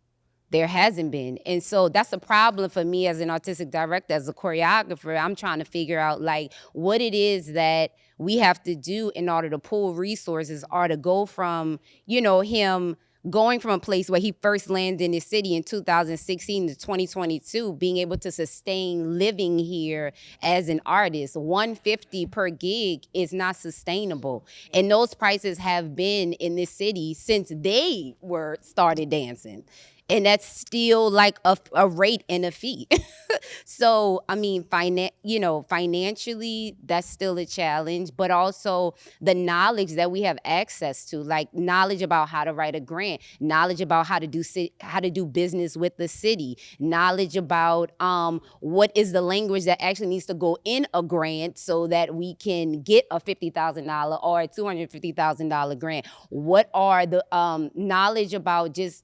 there hasn't been. And so that's a problem for me as an artistic director, as a choreographer. I'm trying to figure out like what it is that we have to do in order to pull resources or to go from, you know, him going from a place where he first landed in the city in 2016 to 2022 being able to sustain living here as an artist 150 per gig is not sustainable. And those prices have been in this city since they were started dancing and that's still like a, a rate and a fee. so I mean, finan- you know, financially that's still a challenge, but also the knowledge that we have access to, like knowledge about how to write a grant, knowledge about how to do how to do business with the city, knowledge about um, what is the language that actually needs to go in a grant so that we can get a fifty thousand dollar or a two hundred fifty thousand dollar grant. What are the um, knowledge about just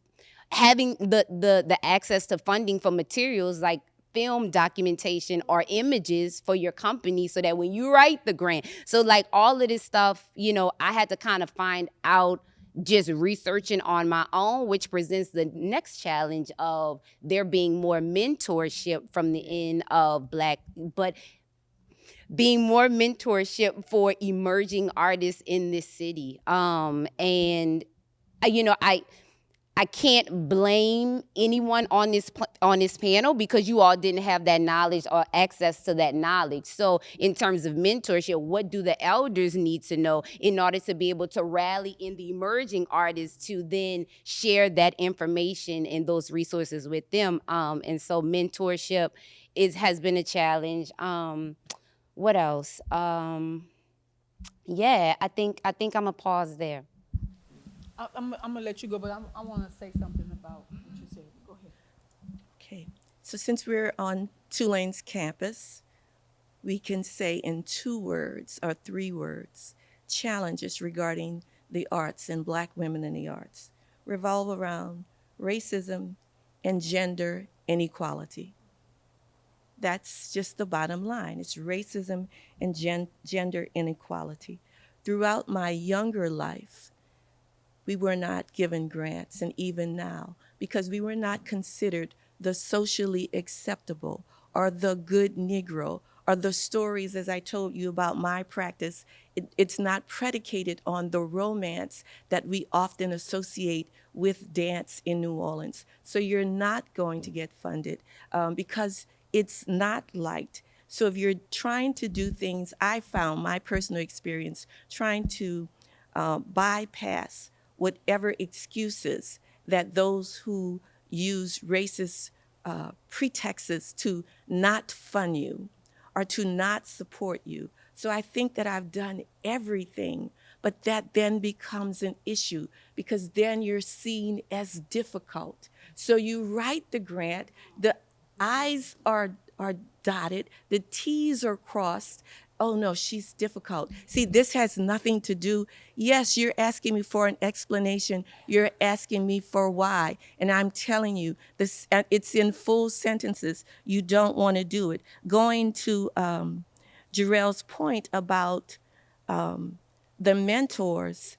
having the the the access to funding for materials like film documentation or images for your company so that when you write the grant so like all of this stuff you know i had to kind of find out just researching on my own which presents the next challenge of there being more mentorship from the end of black but being more mentorship for emerging artists in this city. Um and uh, you know i I can't blame anyone on this on this panel because you all didn't have that knowledge or access to that knowledge. So, in terms of mentorship, what do the elders need to know in order to be able to rally in the emerging artists to then share that information and those resources with them? Um, and so, mentorship is has been a challenge. Um, what else? Um, yeah, I think I think I'm a pause there. I, I'm, I'm gonna let you go, but I'm, I wanna say something about what you said. Go ahead. Okay, so since we're on Tulane's campus, we can say in two words or three words, challenges regarding the arts and black women in the arts revolve around racism and gender inequality. That's just the bottom line. It's racism and gen- gender inequality. Throughout my younger life, we were not given grants, and even now, because we were not considered the socially acceptable or the good Negro or the stories, as I told you about my practice, it, it's not predicated on the romance that we often associate with dance in New Orleans. So you're not going to get funded um, because it's not liked. So if you're trying to do things, I found my personal experience trying to uh, bypass whatever excuses that those who use racist uh, pretexts to not fund you or to not support you. So I think that I've done everything but that then becomes an issue because then you're seen as difficult. So you write the grant, the I's are, are dotted, the T's are crossed. Oh no, she's difficult. See, this has nothing to do. Yes, you're asking me for an explanation. You're asking me for why. And I'm telling you, this, uh, it's in full sentences. You don't want to do it. Going to um, Jarrell's point about um, the mentors,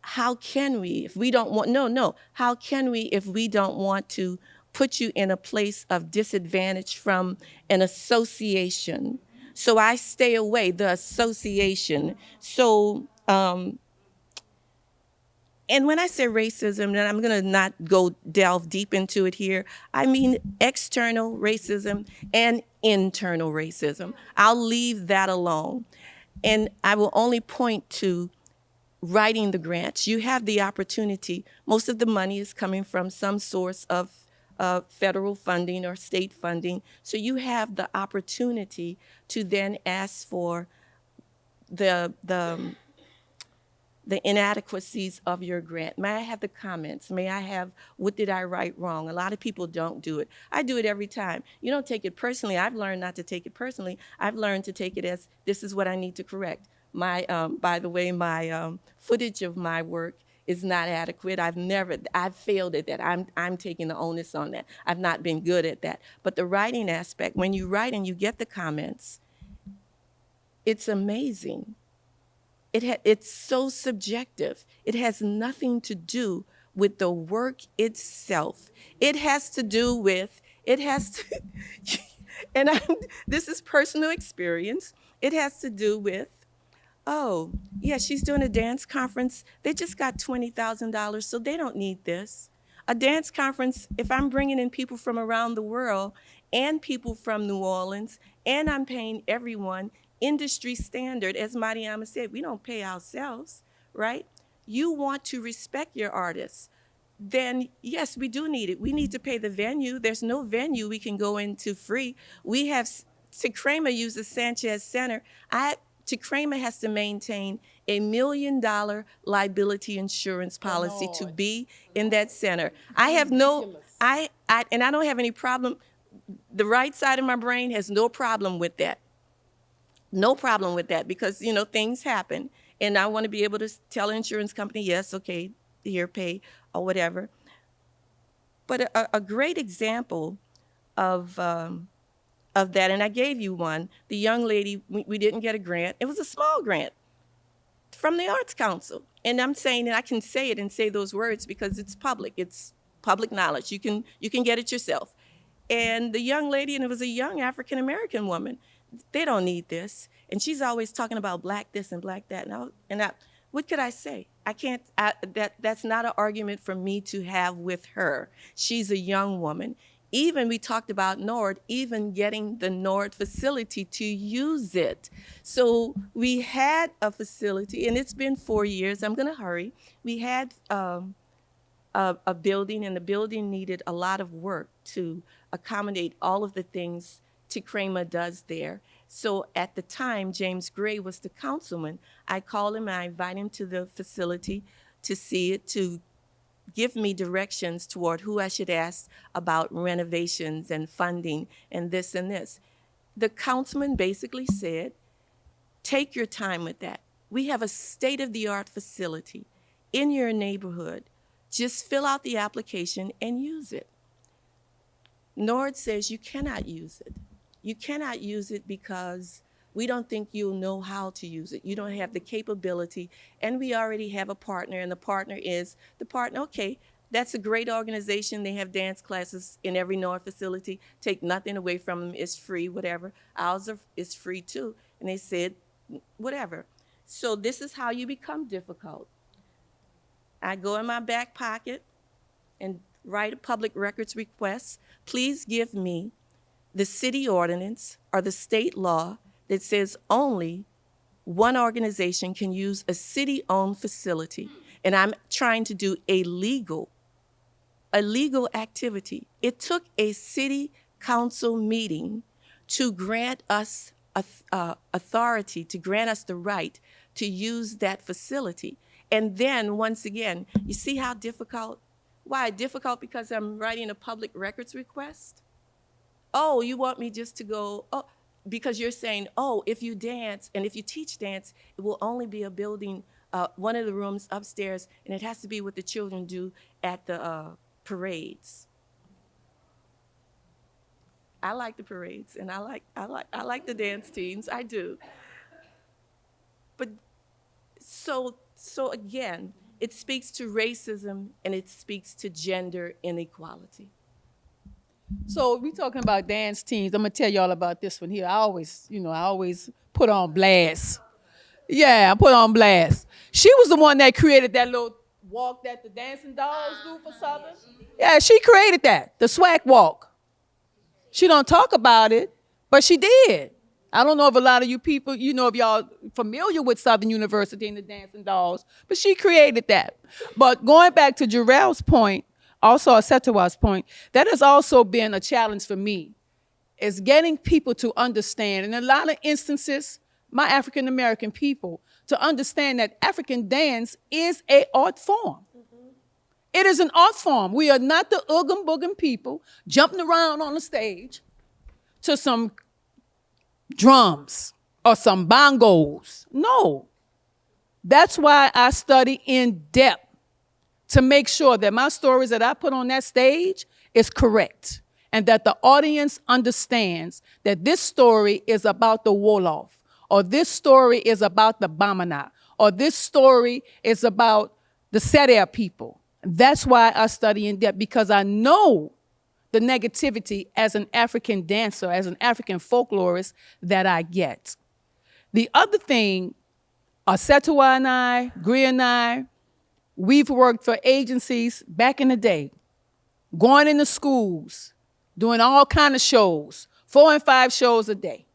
how can we, if we don't want, no, no, how can we if we don't want to put you in a place of disadvantage from an association? So I stay away, the association. So, um, and when I say racism, and I'm going to not go delve deep into it here, I mean external racism and internal racism. I'll leave that alone. And I will only point to writing the grants. You have the opportunity, most of the money is coming from some source of uh, federal funding or state funding. So you have the opportunity to then ask for the, the, the inadequacies of your grant. May I have the comments? May I have what did I write wrong? A lot of people don't do it. I do it every time. You don't take it personally. I've learned not to take it personally. I've learned to take it as this is what I need to correct. My, um, by the way, my um, footage of my work is not adequate. I've never, I've failed at that. I'm, I'm taking the onus on that. I've not been good at that. But the writing aspect, when you write and you get the comments, it's amazing. It it's so subjective. It has nothing to do with the work itself. It has to do with, it has to, and I'm, this is personal experience. It has to do with oh, yeah, she's doing a dance conference. They just got $20,000, so they don't need this. A dance conference, if I'm bringing in people from around the world and people from New Orleans, and I'm paying everyone industry standard, as Mariama said, we don't pay ourselves, right? You want to respect your artists. Then, yes, we do need it. We need to pay the venue. There's no venue we can go into free. We have, Kramer uses Sanchez Center. I Kramer has to maintain a million dollar liability insurance policy to be in that center. I have no, I, I, and I don't have any problem. The right side of my brain has no problem with that. No problem with that because, you know, things happen. And I want to be able to tell an insurance company, yes, okay, here, pay, or whatever. But a, a great example of, um, of that, and I gave you one. The young lady, we, we didn't get a grant. It was a small grant from the Arts Council. And I'm saying, and I can say it and say those words because it's public. It's public knowledge. You can, you can get it yourself. And the young lady, and it was a young African American woman, they don't need this. And she's always talking about black this and black that. And I, and I what could I say? I can't, I, that, that's not an argument for me to have with her. She's a young woman. Even we talked about NORD, even getting the NORD facility to use it. So we had a facility, and it's been four years. I'm going to hurry. We had um, a, a building, and the building needed a lot of work to accommodate all of the things Tekrema does there. So at the time, James Gray was the councilman. I called him, I invited him to the facility to see it, to give me directions toward who I should ask about renovations and funding and this and this. The councilman basically said, take your time with that. We have a state-of-the-art facility in your neighborhood. Just fill out the application and use it. NORD says you cannot use it. You cannot use it because we don't think you'll know how to use it. You don't have the capability, and we already have a partner, and the partner is the partner. Okay, that's a great organization. They have dance classes in every NORD facility. Take nothing away from them. It's free, whatever. Ours are, is free too. And they said, whatever. So this is how you become difficult. I go in my back pocket and write a public records request. Please give me the city ordinance or the state law that says only one organization can use a city-owned facility. And I'm trying to do a legal, a legal activity. It took a city council meeting to grant us uh, authority, to grant us the right to use that facility. And then, once again, you see how difficult? Why difficult? Because I'm writing a public records request? Oh, you want me just to go, oh, because you're saying, oh, if you dance and if you teach dance, it will only be a building, uh, one of the rooms upstairs, and it has to be what the children do at the uh, parades. I like the parades, and I like I like I like the dance teams. I do. But so so again, it speaks to racism and it speaks to gender inequality. So we talking about dance teams. I'm gonna tell y'all about this one here. I always, you know, I always put on blast. Yeah, I put on blast. She was the one that created that little walk that the dancing dolls do for uh-huh. Southern. Yeah, she created that, the swag walk. She don't talk about it, but she did. I don't know if a lot of you people, you know, if y'all familiar with Southern University and the Dancing Dolls, but she created that. But going back to Jarrell's point, also a Ausettua's point, that has also been a challenge for me, is getting people to understand, in a lot of instances, my African American people, to understand that African dance is a art form. Mm-hmm. It is an art form. We are not the oogum boogum people jumping around on the stage to some drums or some bongos. No. That's why I study in depth to make sure that my stories that I put on that stage is correct and that the audience understands that this story is about the Wolof or this story is about the Bamana or this story is about the Serer people. That's why I study in depth because I know the negativity as an African dancer, as an African folklorist that I get. The other thing, Ausettua and I, Greer and I, we've worked for agencies back in the day, going into schools, doing all kind of shows, four and five shows a day.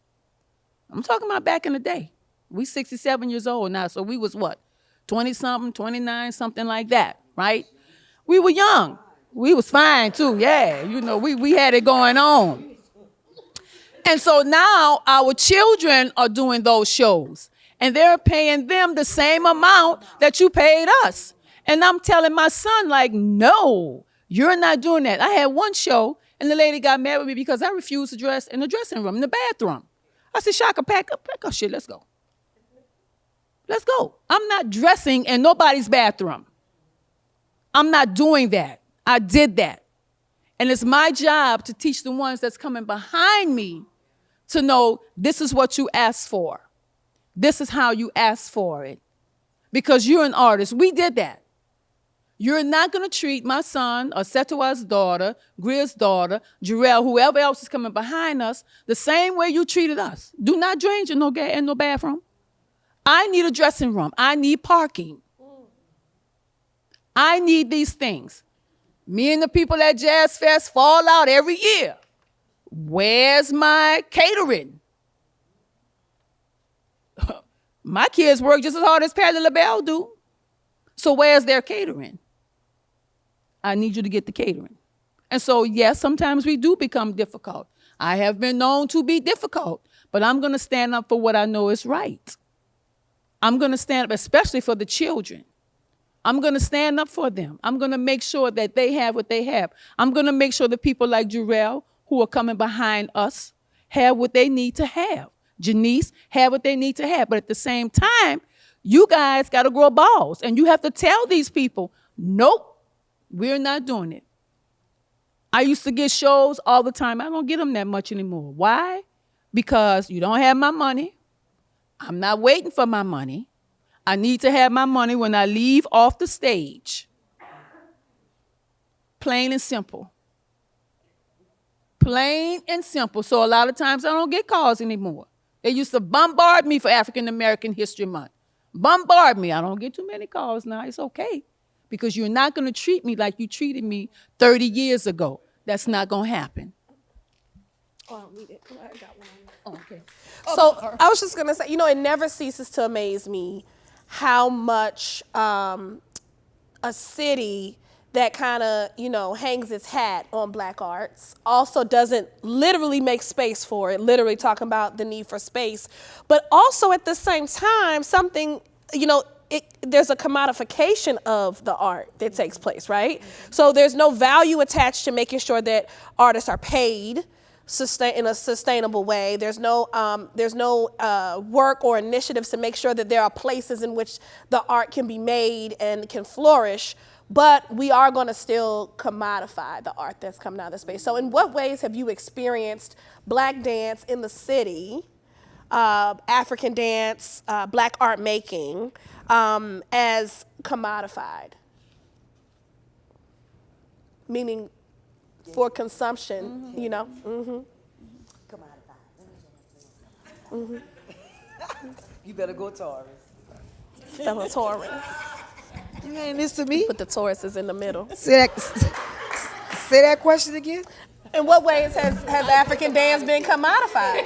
I'm talking about back in the day. We 67 years old now, so we was what, 20 something, 29, something like that, right? We were young. We was fine too, yeah. You know, we, we had it going on. And so now our children are doing those shows and they're paying them the same amount that you paid us. And I'm telling my son, like, no, you're not doing that. I had one show and the lady got mad with me because I refused to dress in the dressing room, in the bathroom. I said, Shaka, pack up, pack up shit, let's go. Let's go. I'm not dressing in nobody's bathroom. I'm not doing that. I did that. And it's my job to teach the ones that's coming behind me to know this is what you asked for. This is how you asked for it. Because you're an artist. We did that. You're not going to treat my son or daughter, Greer's daughter, Jarrell, whoever else is coming behind us, the same way you treated us. Do not drain in no, ga- in no bathroom. I need a dressing room. I need parking. I need these things. Me and the people at Jazz Fest fall out every year. Where's my catering? my kids work just as hard as Patti LaBelle do. So where's their catering? I need you to get the catering. And so, yes, sometimes we do become difficult. I have been known to be difficult, but I'm going to stand up for what I know is right. I'm going to stand up, especially for the children. I'm going to stand up for them. I'm going to make sure that they have what they have. I'm going to make sure that people like Jarrell, who are coming behind us, have what they need to have. Janice, have what they need to have. But at the same time, you guys got to grow balls. And you have to tell these people, nope, we're not doing it. I used to get shows all the time. I don't get them that much anymore. Why? Because you don't have my money. I'm not waiting for my money. I need to have my money when I leave off the stage. Plain and simple. Plain and simple. So a lot of times I don't get calls anymore. They used to bombard me for African American History Month. Bombard me. I don't get too many calls now. It's okay. Because you're not going to treat me like you treated me 30 years ago. That's not going to happen. Oh, we did- I got one. Oh, okay. So I was just gonna say, you know, it never ceases to amaze me how much um, a city that kind of, you know, hangs its hat on black arts, also doesn't literally make space for it, literally talking about the need for space, but also at the same time, something, you know, it, there's a commodification of the art that takes place, right? So there's no value attached to making sure that artists are paid sustain in a sustainable way. There's no um, there's no uh, work or initiatives to make sure that there are places in which the art can be made and can flourish. But we are going to still commodify the art that's coming out of the space. So, in what ways have you experienced black dance in the city, uh, African dance, uh, black art making, um, as commodified? Meaning for consumption, you know? Mm-hmm. You better go Taurus. Fellow Taurus. You ain't this to me. Put the Tauruses in the middle. Say that. Say that question again. In what ways has, has African dance been commodified?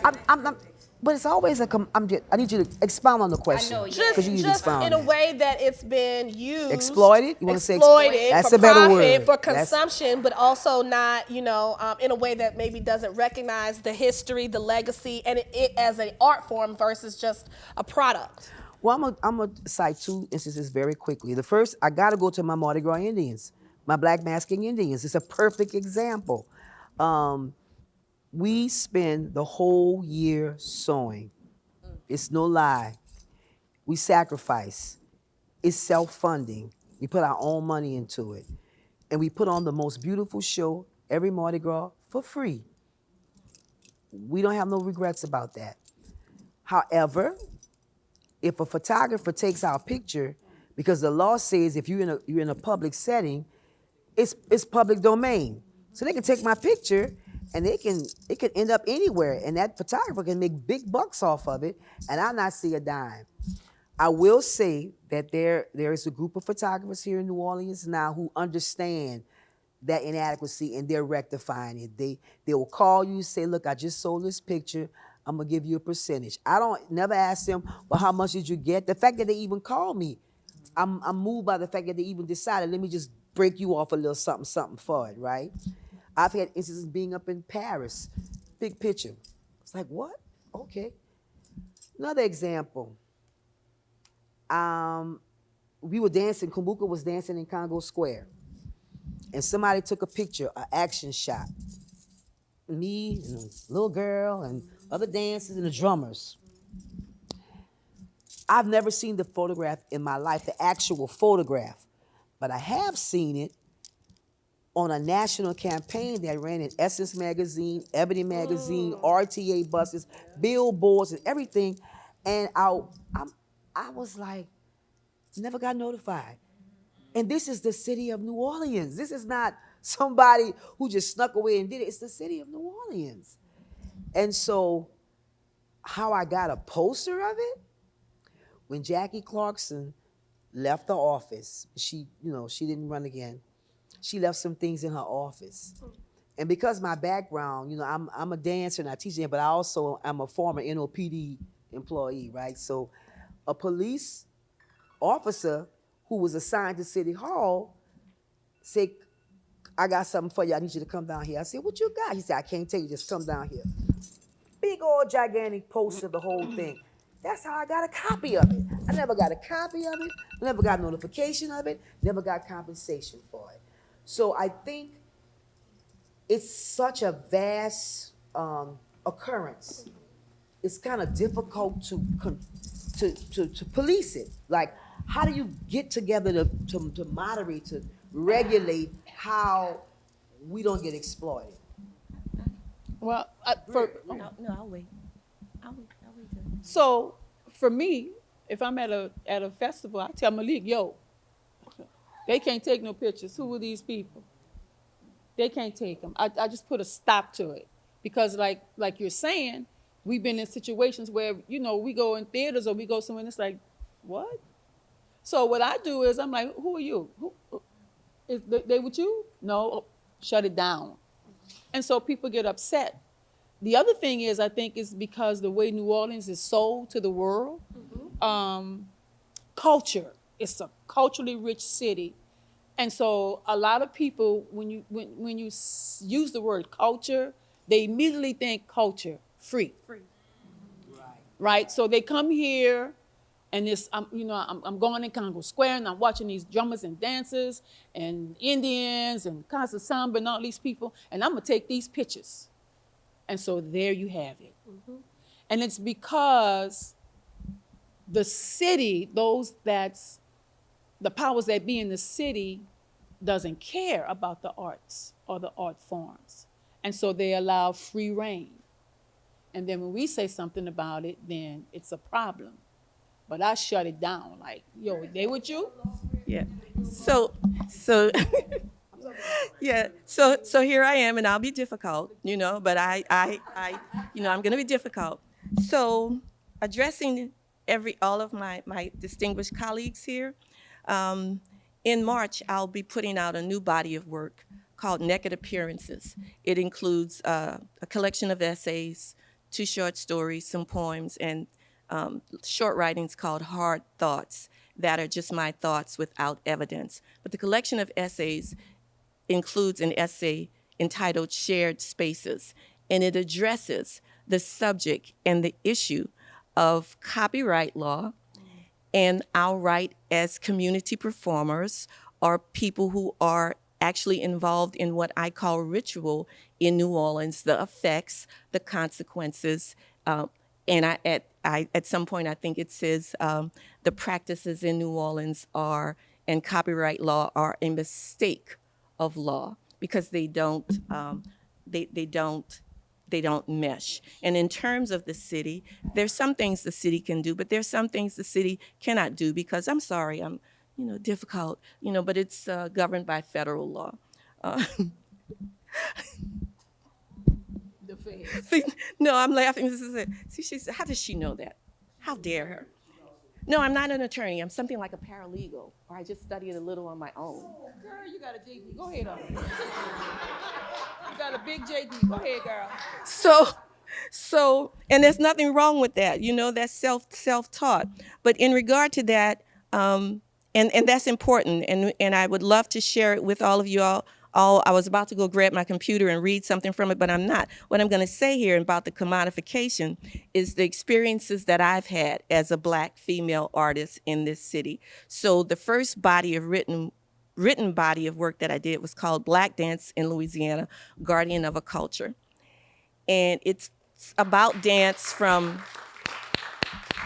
I'm, I'm, I'm, but it's always a. Com- I'm just, I need you to expound on the question. I know, yeah. Just, you need just expound. in a way that it's been used. Exploited? You wanna say exploited That's for a better profit, word. for That's- consumption, but also not, you know, um, in a way that maybe doesn't recognize the history, the legacy, and it, it as an art form versus just a product. Well, I'm gonna I'm gonna cite two instances very quickly. The first, I gotta go to my Mardi Gras Indians, my Black Masking Indians. It's a perfect example. Um, we spend the whole year sewing. It's no lie. We sacrifice. It's self-funding. We put our own money into it, and we put on the most beautiful show every Mardi Gras for free. We don't have no regrets about that. However, if a photographer takes our picture, because the law says if you're in a you're in a public setting, it's it's public domain. So they can take my picture and they can it can end up anywhere and that photographer can make big bucks off of it and I not see a dime. I will say that there there is a group of photographers here in New Orleans now who understand that inadequacy and they're rectifying it. They they will call you, say, look, I just sold this picture. I'm gonna give you a percentage. I don't never ask them, well, how much did you get? The fact that they even called me, I'm I'm moved by the fact that they even decided, let me just break you off a little something, something for it, right? I've had instances being up in Paris, big picture. It's like, what? Okay. Another example. Um, we were dancing, Kumbuka was dancing in Congo Square. And somebody took a picture, an action shot. Me and a little girl and other dancers and the drummers. I've never seen the photograph in my life, the actual photograph, but I have seen it on a national campaign that ran in Essence Magazine, Ebony Magazine, oh. RTA buses, billboards, and everything. And I, I'm, I was like, never got notified. And this is the city of New Orleans. This is not somebody who just snuck away and did it. It's the city of New Orleans. And so, how I got a poster of it, when Jackie Clarkson left the office, she, you know, she didn't run again. She left some things in her office. And because my background, you know, I'm, I'm a dancer and I teach but I also am a former NOPD employee, right? So a police officer who was assigned to City Hall said, I got something for you. I need you to come down here. I said, What you got? He said, I can't tell you, just come down here. Big old gigantic poster, the whole thing. That's how I got a copy of it. I never got a copy of it, never got notification of it, never got compensation for it. So I think it's such a vast um, occurrence. It's kind of difficult to, con- to, to, to police it. Like, how do you get together to, to, to moderate, to regulate how we don't get exploited? Well, I, for, No, no, I'll wait. I'll wait. So for me, if I'm at a at a festival, I tell Malik, yo, they can't take no pictures. Who are these people? They can't take them. I, I just put a stop to it because, like like you're saying, we've been in situations where you know we go in theaters or we go somewhere and it's like, what? So what I do is I'm like, who are you? Who, is they, they with you? No, shut it down. And so people get upset. The other thing is, I think, is because the way New Orleans is sold to the world, um, culture. It's a culturally rich city. And so a lot of people, when you when when you use the word culture, they immediately think culture free. Free. Right. So they come here, and this, I'm, you know, I'm, I'm going in Congo Square, and I'm watching these drummers and dancers, and Indians, and Casa Samba, and all these people, and I'm gonna take these pictures. And so there you have it. Mm-hmm. And it's because the city, those that's the powers that be in the city doesn't care about the arts or the art forms. And so they allow free reign. And then when we say something about it, then it's a problem. But I shut it down like, yo, they with you? Yeah. So, so, yeah. So, so here I am, and I'll be difficult, you know. But I, I, I, you know, I'm going to be difficult. So, addressing every all of my my distinguished colleagues here. Um, in March, I'll be putting out a new body of work called Naked Appearances. It includes uh, a collection of essays, two short stories, some poems, and um, short writings called Hard Thoughts that are just my thoughts without evidence. But the collection of essays includes an essay entitled Shared Spaces, and it addresses the subject and the issue of copyright law and our right as community performers or people who are actually involved in what I call ritual in New Orleans, the effects, the consequences, um, and I, at, I, at some point I think it says um, the practices in New Orleans are, and copyright law are a mistake of law because they don't, um, they, they don't they don't mesh. And in terms of the city, there's some things the city can do, but there's some things the city cannot do because I'm sorry, I'm, you know, difficult, you know, but it's uh, governed by federal law. Uh, See, no, I'm laughing. This is it. See, she said, how does she know that? How dare her? No, I'm not an attorney. I'm something like a paralegal, or I just studied a little on my own. Girl, you got a JD. Go ahead on. you got a big JD. Go ahead, girl. So, so, and there's nothing wrong with that. You know, that's self self taught. But in regard to that, um, and and that's important. And and I would love to share it with all of you all. All I was about to go grab my computer and read something from it, but I'm not. What I'm going to say here about the commodification is the experiences that I've had as a black female artist in this city. So the first body of written written body of work that I did was called Black Dance in Louisiana, Guardian of a Culture and it's about dance from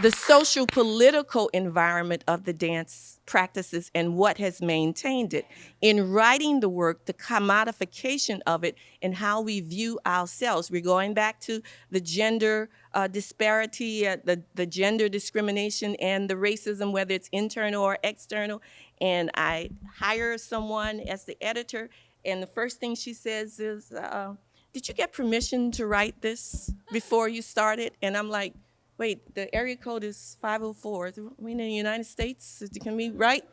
the social political environment of the dance practices and what has maintained it. In writing the work, the commodification of it and how we view ourselves. We're going back to the gender uh, disparity, uh, the, the gender discrimination and the racism, whether it's internal or external. And I hire someone as the editor, and the first thing she says is, uh, did you get permission to write this before you started? And I'm like, wait, the area code is 504. We in the United States, can we write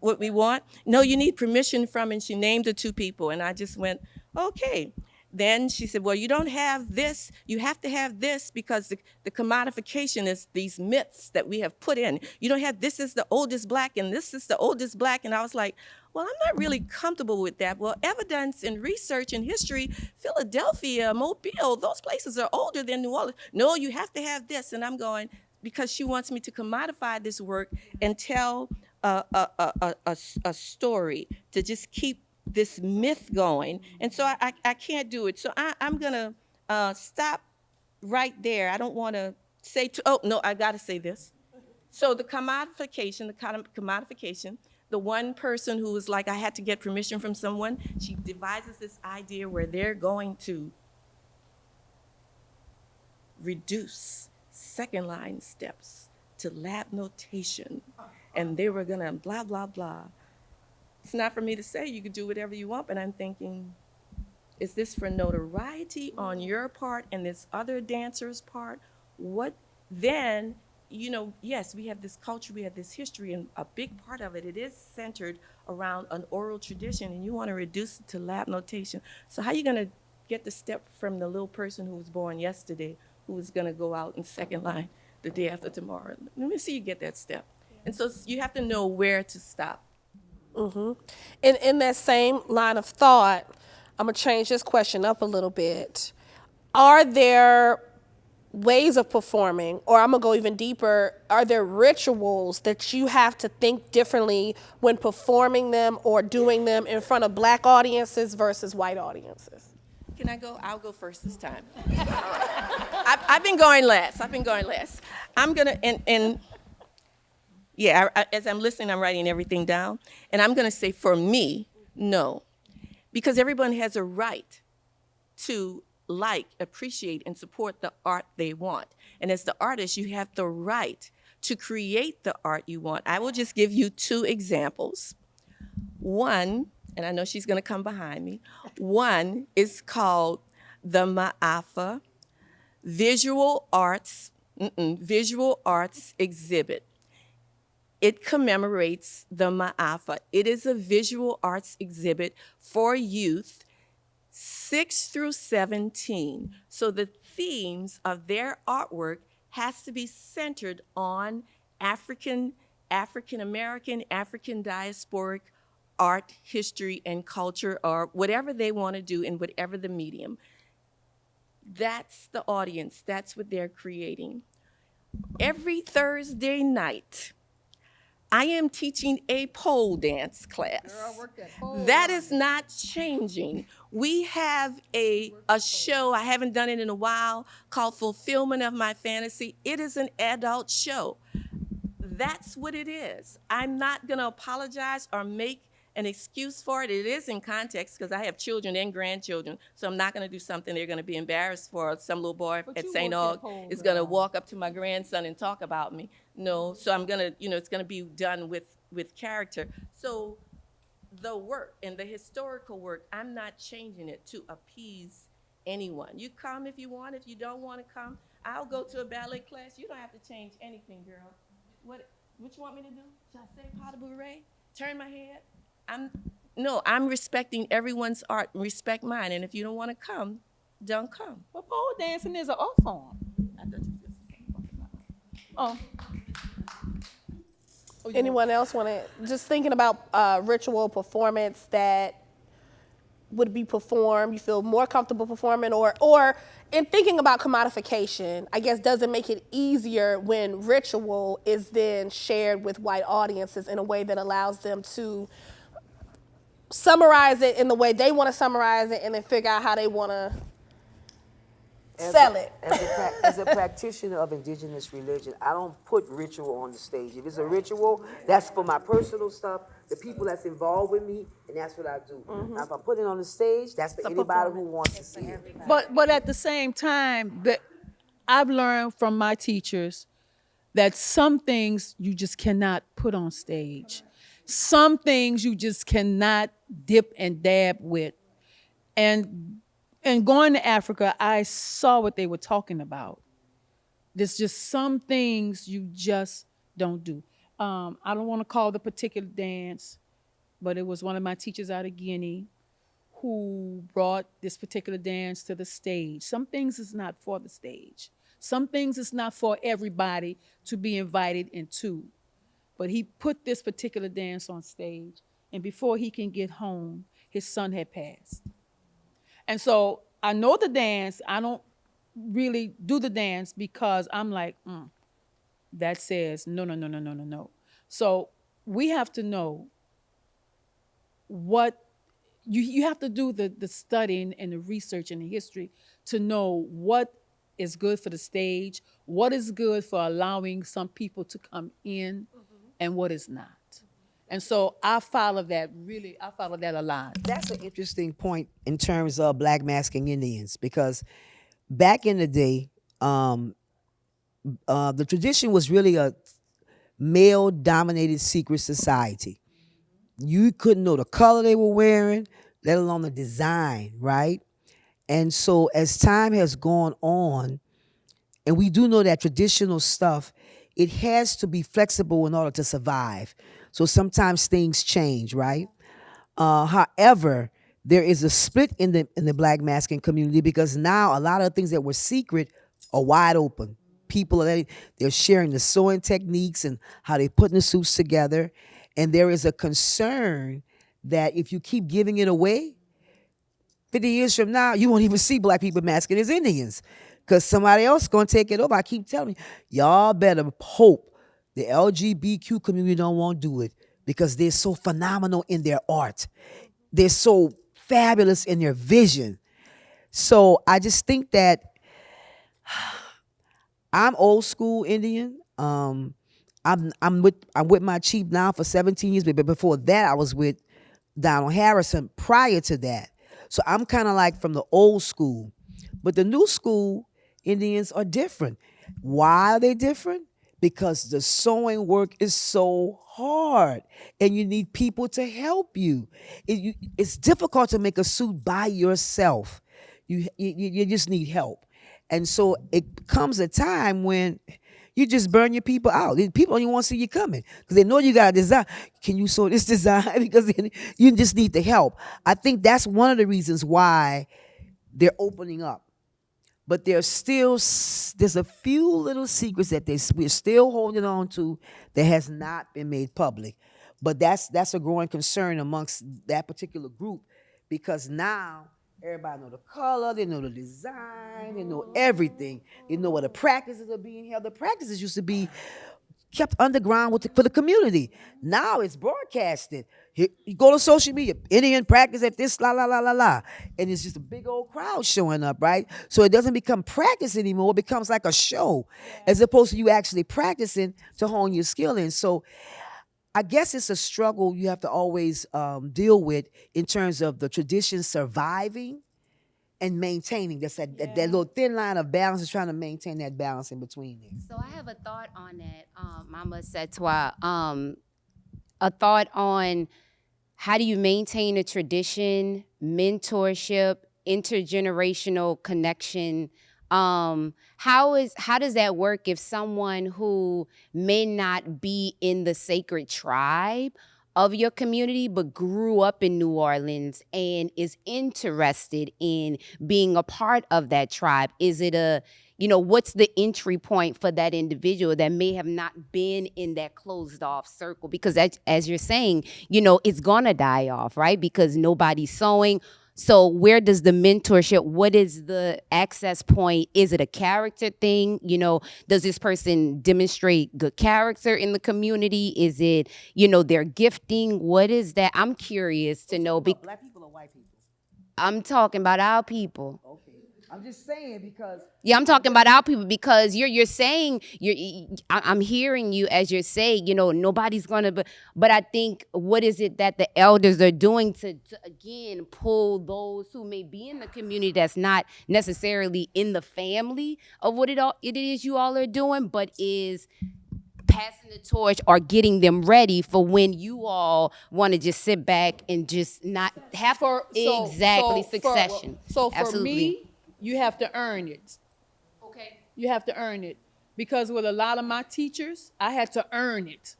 what we want? No, you need permission from, and she named the two people. And I just went, okay. Then she said, well, you don't have this. You have to have this because the, the commodification is these myths that we have put in. You don't have this is the oldest black and this is the oldest black. And I was like, well, I'm not really comfortable with that. Well, evidence and research and history, Philadelphia, Mobile, those places are older than New Orleans. No, you have to have this. And I'm going, because she wants me to commodify this work and tell a, a, a, a, story to just keep this myth going. And so I, I, I can't do it. So I, I'm going to uh, stop right there. I don't want to say, to, oh, no, I got to say this. So the commodification, the commodification, the one person who was like, I had to get permission from someone, she devises this idea where they're going to reduce second line steps to Labanotation. And they were gonna blah, blah, blah. It's not for me to say you can do whatever you want, but I'm thinking, is this for notoriety on your part and this other dancer's part? What then, you know, yes, we have this culture, we have this history, and a big part of it, it is centered around an oral tradition, and you want to reduce it to Labanotation. So how are you going to get the step from the little person who was born yesterday, who is going to go out in second line the day after tomorrow? Let me see you get that step. And so you have to know where to stop. Mm-hmm. In in that same line of thought, I'm gonna change this question up a little bit. Are there ways of performing, or I'm gonna go even deeper, are there rituals that you have to think differently when performing them or doing them in front of black audiences versus white audiences? Can I go? I'll go first this time. I've, I've been going last. I've been going last. I'm gonna and and yeah. I, I- as I'm listening, I'm writing everything down, and I'm gonna say for me, no, because everyone has a right to like, appreciate, and support the art they want. And as the artist, you have the right to create the art you want. I will just give you two examples. One, and I know she's going to come behind me. One is called the Ma'afa Visual Arts mm-mm, Visual Arts Exhibit. It commemorates the Ma'afa. It is a visual arts exhibit for youth 6 through 17. So the themes of their artwork has to be centered on African, African American, African diasporic art, history, and culture, or whatever they want to do in whatever the medium. That's the audience. That's what they're creating. Every Thursday night, I am teaching a pole dance class. That is not changing. We have a, a show, I haven't done it in a while, called Fulfillment of My Fantasy. It is an adult show. That's what it is. I'm not going to apologize or make an excuse for it. It is in context because I have children and grandchildren, so I'm not going to do something they're going to be embarrassed for. Some little boy at St. Aug is going to walk up to my grandson and talk about me. No, so I'm going to, you know, it's going to be done with with character. So the work and the historical work, I'm not changing it to appease anyone. You come if you want. If you don't want to come, I'll go to a ballet class. You don't have to change anything, girl. What what you want me to do? Should I say pas de bourrée? Turn my head? I'm no, I'm respecting everyone's art. Respect mine. And if you don't want to come, don't come. But pole dancing is an art form. I thought you just Oh, Anyone else want to just thinking about uh, ritual performance that would be performed? You feel more comfortable performing, or or in thinking about commodification, I guess does it make it easier when ritual is then shared with white audiences in a way that allows them to summarize it in the way they want to summarize it, and then figure out how they want to As sell a- it. As a, as a practitioner of indigenous religion, I don't put ritual on the stage. If it's a ritual, that's for my personal stuff, the people that's involved with me, and that's what I do. Mm-hmm. Now, if I put it on the stage, that's for anybody who wants to see it. but but at the same time, that I've learned from my teachers that some things you just cannot put on stage. Some things you just cannot dip and dab with. And and going to Africa, I saw what they were talking about. There's just some things you just don't do. Um, I don't want to call the particular dance, but it was one of my teachers out of Guinea who brought this particular dance to the stage. Some things is not for the stage. Some things is not for everybody to be invited into. But he put this particular dance on stage, and before he can get home, his son had passed. And so I know the dance. I don't really do the dance because I'm like, mm, that says no, no, no, no, no, no, no. So we have to know what you, you have to do the, the studying and the research and the history to know what is good for the stage, what is good for allowing some people to come in, and what is not. And so I follow that really, I follow that a lot. That's an interesting point in terms of black masking Indians because back in the day, um, uh, the tradition was really a male dominated secret society. You couldn't know the color they were wearing, let alone the design, right? And so as time has gone on, and we do know that traditional stuff, it has to be flexible in order to survive. So sometimes things change, right? Uh, however, there is a split in the in the black masking community because now a lot of things that were secret are wide open. People are they're sharing the sewing techniques and how they putting the suits together, And there is a concern that if you keep giving it away, 50 years from now, you won't even see black people masking as Indians because somebody else going to take it over. I keep telling you, y'all better hope the LGBTQ community don't want to do it because they're so phenomenal in their art. They're so fabulous in their vision. So I just think that I'm old school Indian. Um, I'm I'm with I'm with my chief now for 17 years, but before that I was with Donald Harrison prior to that. So I'm kind of like from the old school. But the new school Indians are different. Why are they different? Because the sewing work is so hard and you need people to help you. It- you- it's difficult to make a suit by yourself. You, you, you just need help. And so it comes a time when you just burn your people out. People even want to see you coming because they know you got a design. Can you sew this design? because you just need the help. I think that's one of the reasons why they're opening up. But there's still there's a few little secrets that they we're still holding on to that has not been made public. But that's that's a growing concern amongst that particular group because now everybody know the color, they know the design, they know everything. They know where the practices are being held. The practices used to be kept underground with the, for the community. Now it's broadcasted. You go to social media, Indian practice at this, la la la la la, and it's just a big old crowd showing up, right? So it doesn't become practice anymore. It becomes like a show, as opposed to you actually practicing to hone your skill in. So I guess it's a struggle you have to always um, deal with in terms of the tradition surviving and maintaining. That's that, that, that little thin line of balance is trying to maintain that balance in between there. So I have a thought on that, um, Mama Setwa. Um, a thought on how do you maintain a tradition, mentorship, intergenerational connection. Um, how is how does that work if someone who may not be in the sacred tribe of your community but grew up in New Orleans and is interested in being a part of that tribe? Is it a you know, what's the entry point for that individual that may have not been in that closed off circle? Because as, as you're saying, you know, it's gonna die off, right? Because nobody's sewing. So where does the mentorship, what is the access point? Is it a character thing? You know, does this person demonstrate good character in the community? Is it, you know, their gifting? What is that? I'm curious to know. Black people or white people? I'm talking about our people. Okay. I'm just saying because Yeah, I'm talking about our people because you're you're saying you're I'm hearing you as you're saying, you know, nobody's gonna but but I think what is it that the elders are doing to, to again pull those who may be in the community that's not necessarily in the family of what it all it is you all are doing, but is passing the torch or getting them ready for when you all want to just sit back and just not have For so- exactly so for- succession. so for Absolutely. me, you have to earn it. okay. You have to earn it. Because with a lot of my teachers, I had to earn it.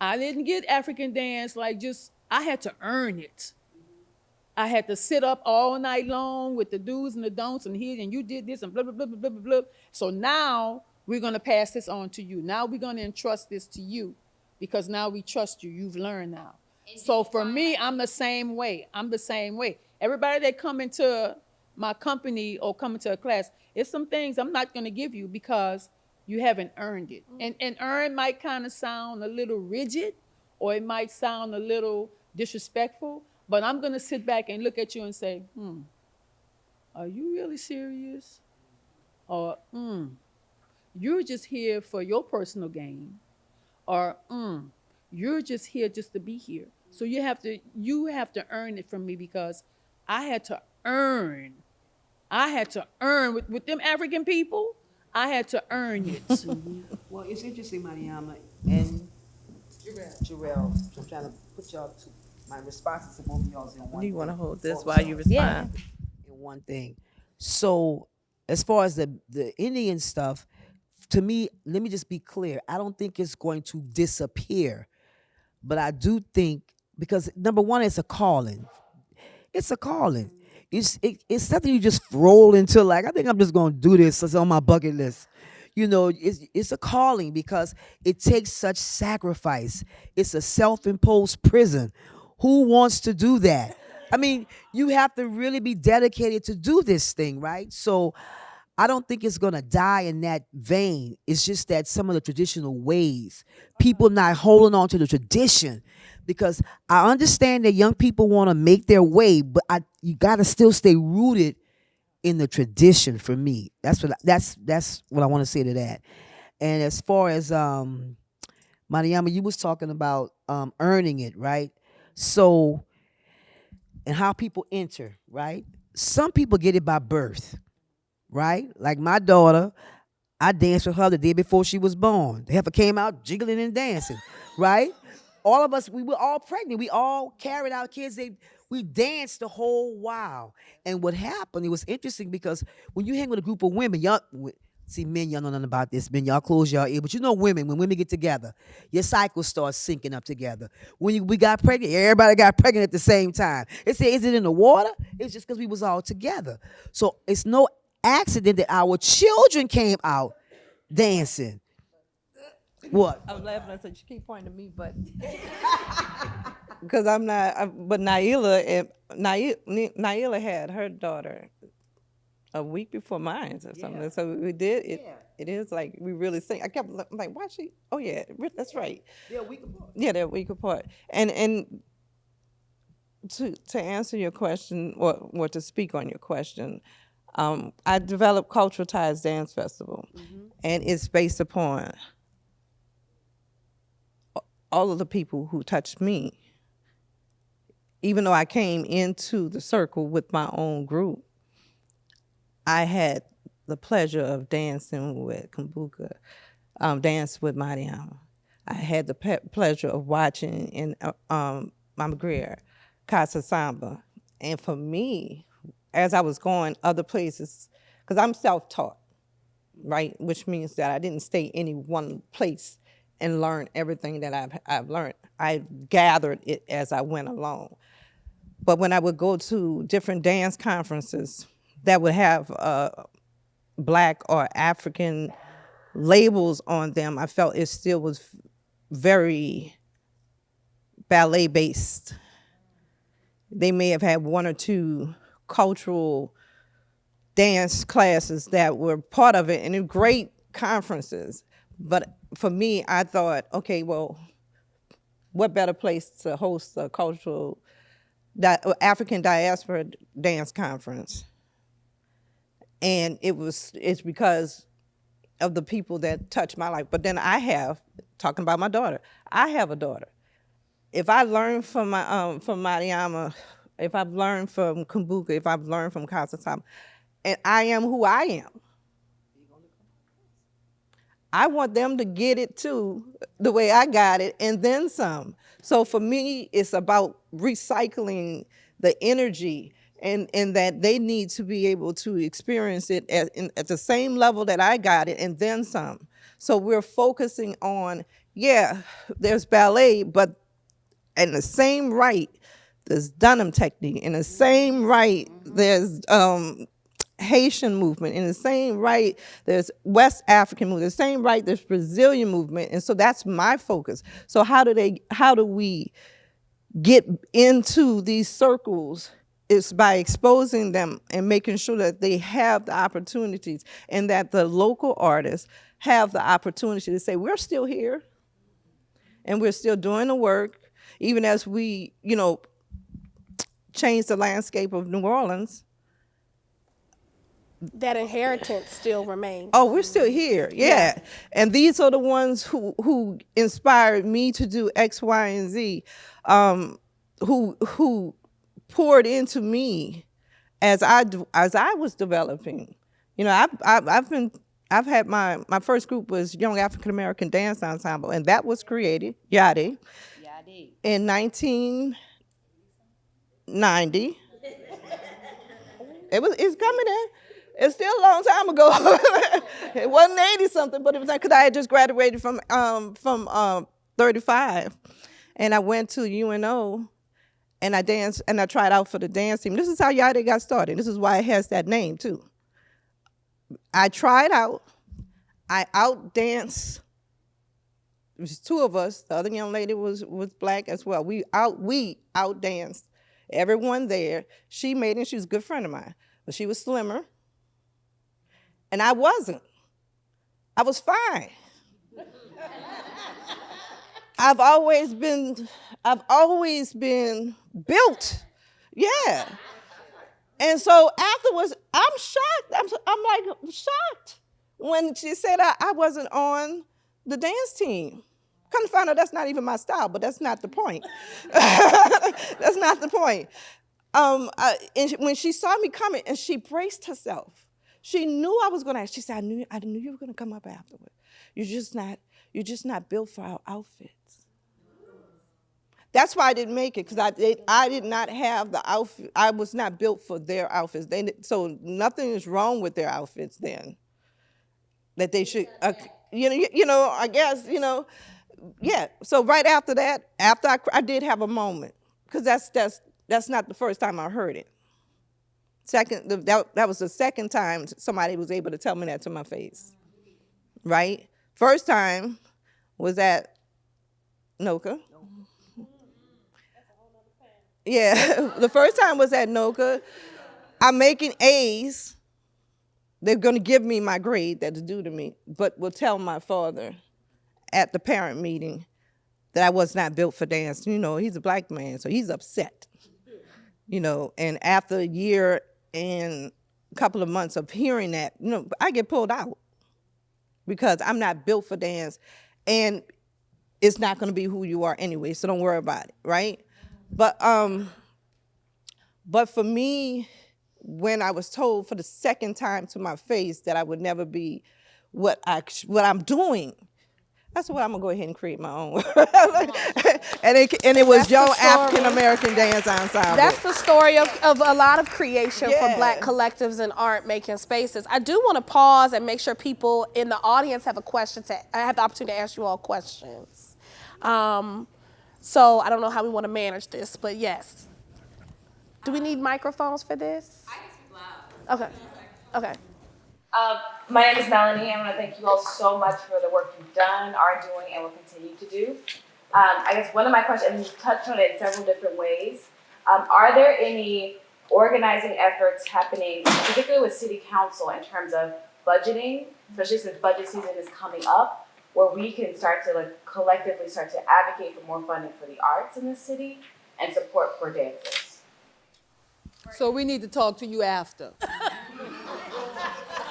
I didn't get African dance like just, I had to earn it. I had to sit up all night long with the do's and the don'ts and here and you did this and blah, blah, blah, blah, blah, blah, blah. So now we're going to pass this on to you. Now we're going to entrust this to you because now we trust you. You've learned now. So for me, I'm the same way. I'm the same way. Everybody that come into my company or coming to a class, it's some things I'm not going to give you because you haven't earned it. And and earn might kind of sound a little rigid, or it might sound a little disrespectful. But I'm going to sit back and look at you and say, hmm, are you really serious? Or, hmm, you're just here for your personal gain. Or, hmm, you're just here just to be here. So you have to you have to earn it from me because I had to earn. I had to earn with, with them African people. I had to earn it. Well, it's interesting, Mariama, and Jarrell, I'm trying to put y'all to, my responses to both of y'all's in one. You want to thing. hold this while you sorry. respond? in one thing. So, as far as the the Indian stuff, to me, let me just be clear. I don't think it's going to disappear, but I do think because number one, it's a calling. It's a calling. It's it, it's something you just roll into. Like I think I'm just going to do this. It's on my bucket list. you know, it's, it's a calling because it takes such sacrifice. It's a self-imposed prison. Who wants to do that? I mean, you have to really be dedicated to do this thing, right? So I don't think it's gonna die in that vein. It's just that some of the traditional ways, people not holding on to the tradition, because I understand that young people want to make their way, but I you gotta still stay rooted in the tradition. For me, that's what I- that's that's what I want to say to that. And as far as um, Mariama, you was talking about um, earning it, right? So, and how people enter, right? Some people get it by birth right? Like my daughter, I danced with her the day before she was born. The heifer came out jiggling and dancing, right? All of us, we were all pregnant. We all carried our kids. They, we danced the whole while. And what happened, it was interesting because when you hang with a group of women, y'all, see, men, y'all know nothing about this. Men, y'all close y'all ear. But you know women, when women get together, your cycle starts syncing up together. When you, we got pregnant, everybody got pregnant at the same time. It said, is it in the water? It's just because we was all together. So it's no accident that our children came out dancing. What? I'm laughing. I said, "You keep pointing to me, but because I'm not." I, but Naila and Naila, Naila had her daughter a week before mine or something. So we did it. It is like we really sing. I kept li- like, "Why she?" Oh yeah, that's right. Yeah, we can Yeah, they're a week apart. And and to to answer your question or or to speak on your question, um, I developed Cultural Ties Dance Festival, and it's based upon all of the people who touched me. Even though I came into the circle with my own group, I had the pleasure of dancing with Kumbuka, um, dance with Mariama. I had the pleasure of watching in uh, um, Mama Greer, Casa Samba. And for me, as I was going other places, because I'm self-taught, right? Which means that I didn't stay any one place and learn everything that I've, I've learned. I gathered it as I went along. But when I would go to different dance conferences that would have uh, black or African labels on them, I felt it still was very ballet based. They may have had one or two cultural dance classes that were part of it and great conferences. But for me, I thought, okay, well, what better place to host a cultural African diaspora dance conference? And it was it's because of the people that touched my life. But then I have talking about my daughter. I have a daughter. If I learn from my um from Mariama, if I've learned from Kumbuka, if I've learned from Casa Samba, and I am who I am, I want them to get it too, the way I got it, and then some. So for me, it's about recycling the energy and, and that they need to be able to experience it at, in, at the same level that I got it and then some. So we're focusing on, yeah, there's ballet, but in the same right, there's Dunham technique. In the same right, there's um, Haitian movement. In the same right, there's West African movement. The same right, there's Brazilian movement. And so that's my focus. So how do they? How do we get into these circles? It's by exposing them and making sure that they have the opportunities and that the local artists have the opportunity to say, we're still here and we're still doing the work, even as we, you know, change the landscape of New Orleans. That inheritance still remains. Oh, we're still here, yeah. And these are the ones who who inspired me to do X, Y, and Z, um, who who poured into me as I as I was developing. You know, I've I've, I've been I've had my my first group was Young African American Dance Ensemble, and that was created Yadi, Yadi in 1990. It was it's coming in. It's still a long time ago. it wasn't 80 something, but it was because I had just graduated from um, from um, 35, and I went to UNO, and I danced and I tried out for the dance team. This is how Yadi got started. This is why it has that name too. I tried out. I outdanced. It was two of us. The other young lady was was black as well. We out we outdanced everyone there. She made it. She was a good friend of mine, but she was slimmer, and I wasn't. I was fine. I've always been, I've always been built, yeah. And so afterwards, I'm shocked. I'm, I'm like shocked when she said I, I wasn't on the dance team. Come to find out that's not even my style, but that's not the point. that's not the point. Um, I, and when she saw me coming and she braced herself, she knew I was going to ask. She said, "I knew, I knew you were going to come up afterward. You're just not, you're just not built for our outfits." That's why I didn't make it because I did, I did not have the outfit. I was not built for their outfits. They, so nothing is wrong with their outfits then. That they should, uh, you know, you, know. I guess you know, yeah. So right after that, after I, I did have a moment because that's that's that's not the first time I heard it. Second, that that was the second time somebody was able to tell me that to my face. Right. First time was at NOCCA. Yeah, the first time was at NOCCA. I'm making A's. They're going to give me my grade that's due to me, but will tell my father at the parent meeting that I was not built for dance. You know, he's a black man, so he's upset. You know, and after a year and a couple of months of hearing that, you know, I get pulled out because I'm not built for dance, and it's not going to be who you are anyway. So don't worry about it, right? But um, but for me, when I was told for the second time to my face that I would never be what I what I'm doing, that's what I'm gonna go ahead and create my own. and it and it was That's the Young story. African American Dance Ensemble. That's the story of, of a lot of creation Yeah. for black collectives and art making spaces. I do want to pause and make sure people in the audience have a question to I have the opportunity to ask you all questions. Um, so I don't know how we want to manage this, but yes. Do we need microphones for this? Okay. Okay. Um, my name is Melanie. I want to thank you all so much for the work you've done, are doing, and will continue to do. Um, I guess one of my questions, and you've touched on it in several different ways. Um, are there any organizing efforts happening, particularly with City Council, in terms of budgeting, especially since budget season is coming up, where we can start to like collectively start to advocate for more funding for the arts in the city and support for dancers? So we need to talk to you after.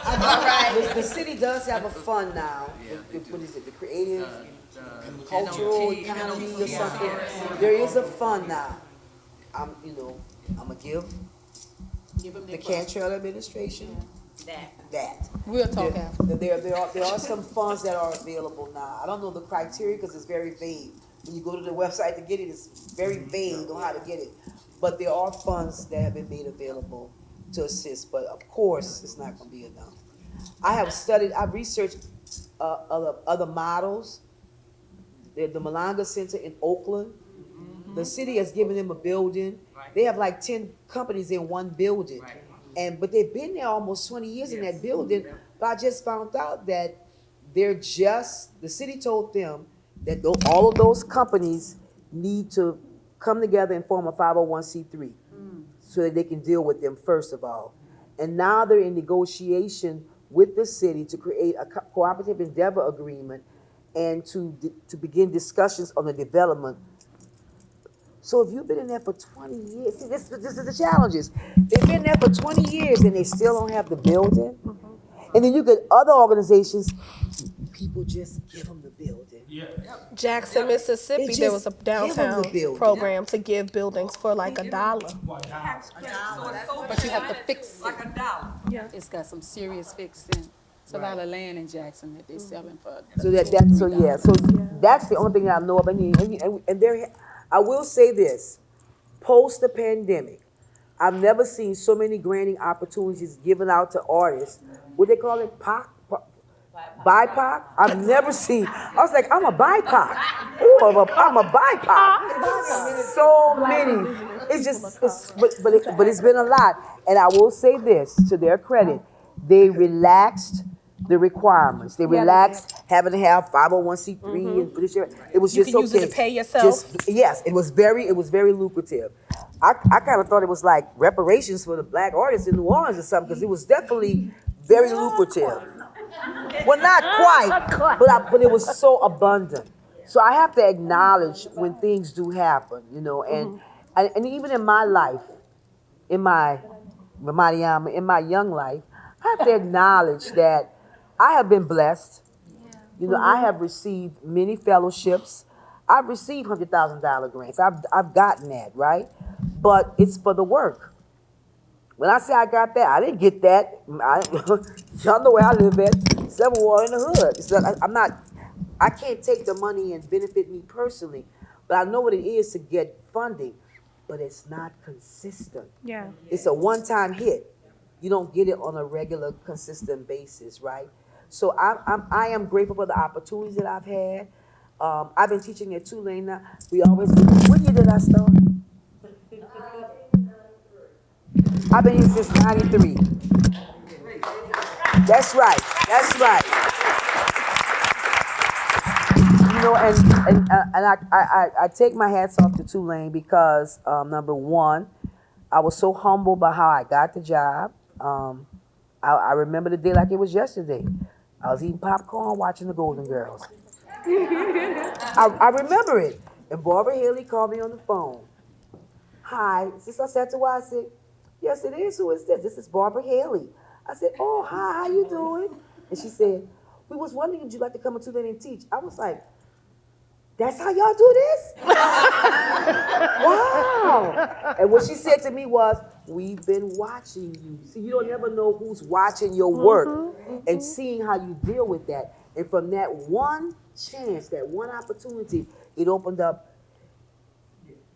The, the city does have a fund now. The- the- What is it, the creative, cultural economy or something? There is a fund now. I'm, you know, I'm gonna give the Cantrell administration that. We'll talk There- after. There, there are, there are some funds that are available now. I don't know the criteria because it's very vague. When you go to the website to get it, it's very vague on how to get it. But there are funds that have been made available to assist, but of course, it's not going to be enough. I have studied, I researched uh, other, other models. The, the Malonga Center in Oakland, mm-hmm. the city has given them a building. Right. They have like 10 companies in one building. Right. And but they've been there almost 20 years yes. in that building. But I just found out that they're just the city told them that all of those companies need to come together and form a 501c3. So that they can deal with them first of all. And now they're in negotiation with the city to create a co- cooperative endeavor agreement and to, to begin discussions on the development so if you've been in there for twenty years, see, this, this is the challenges. They've been there for twenty years and they still don't have the building. Mm-hmm. And then you get other organizations, people just give them the building. Jackson, Mississippi, They there just was a give 'em the downtown building. program to give buildings for like a dollar. But you have to fix it. Like a dollar. Yeah. It's got some serious fixing. It's a lot of land in Jackson that they're selling for. So that, that, so yeah, so that's the only thing I know of. And, you- and, you- and there, I will say this, post the pandemic, I've never seen so many granting opportunities given out to artists. What they call it, POC? Po- BIPOC? I've never seen, I was like, I'm a BIPOC. Ooh, I'm a, I'm a BIPOC. So many. It's just, it's, but, but, it, but it's been a lot. And I will say this, to their credit, they relaxed the requirements. They relaxed having to have 501c3 and this. It was Mm-hmm. You just can use it okay. to pay yourself. Just, yes, it was very it was very lucrative. I, I kind of thought it was like reparations for the black artists in New Orleans or something because it was definitely very lucrative. Well, not quite, but I, but it was so abundant. So I have to acknowledge when things do happen, you know, and mm-hmm. and, and even in my life, in my Ramadiyama, in my young life, I have to acknowledge that I have been blessed. You know, I mm-hmm. have received many fellowships. I've received hundred thousand dollar grants. I've I've gotten that right, but it's for the work. When I say I got that, I didn't get that. I, y'all know where I live at, Seven Wall in the hood. So I, I'm not. I can't take the money and benefit me personally, but I know what it is to get funding. But it's not consistent. Yeah. It's a one-time hit. You don't get it on a regular, consistent basis, right? So I'm, I'm I am grateful for the opportunities that I've had. Um, I've been teaching at Tulane now. We always. What year did I start? I've been here since '93. That's right. That's right. You know, and and uh, and I, I I- take my hats off to Tulane because um, number one, I was so humbled by how I got the job. Um, I, I remember the day like it was yesterday. I was eating popcorn, watching the Golden Girls. I, I remember it. And Barbara Hayley called me on the phone. Hi, is this Ausettua? I said, yes, it is. Who is this? This is Barbara Hayley. I said, oh, hi, how you doing? And she said, we was wondering if you'd like to come into Tulane and teach. I was like, that's how y'all do this? wow. And what she said to me was, we've been watching you. See, you don't never know who's watching your work mm-hmm. and seeing how you deal with that. And from that one chance, that one opportunity, it opened up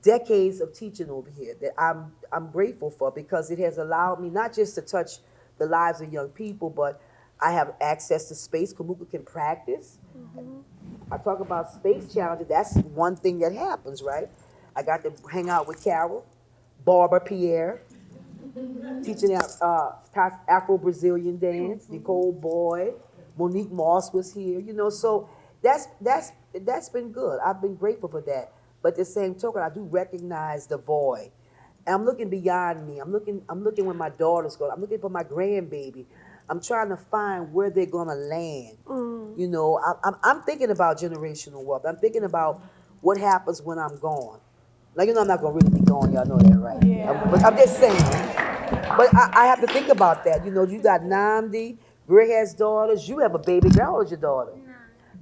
decades of teaching over here that I'm I'm grateful for because it has allowed me not just to touch the lives of young people, but I have access to space. Kumbuka can practice. I talk about space challenges. That's one thing that happens, right? I got to hang out with Carol, Barbara Pierre, teaching uh, Afro Brazilian dance. Nicole Boyd, Monique Moss was here. You know, so that's that's that's been good. I've been grateful for that. But the same token, I do recognize the void. And I'm looking beyond me. I'm looking. I'm looking where my daughters go. I'm looking for my grandbaby. I'm trying to find where they're gonna land. Mm. You know, I, I'm I'm thinking about generational wealth. I'm thinking about what happens when I'm gone. Like you know, I'm not gonna really be gone. Y'all know that, right? Yeah. but I'm just saying. But I, I have to think about that. You know, you got Namdi, Gray has daughters. You have a baby girl. How old is your daughter?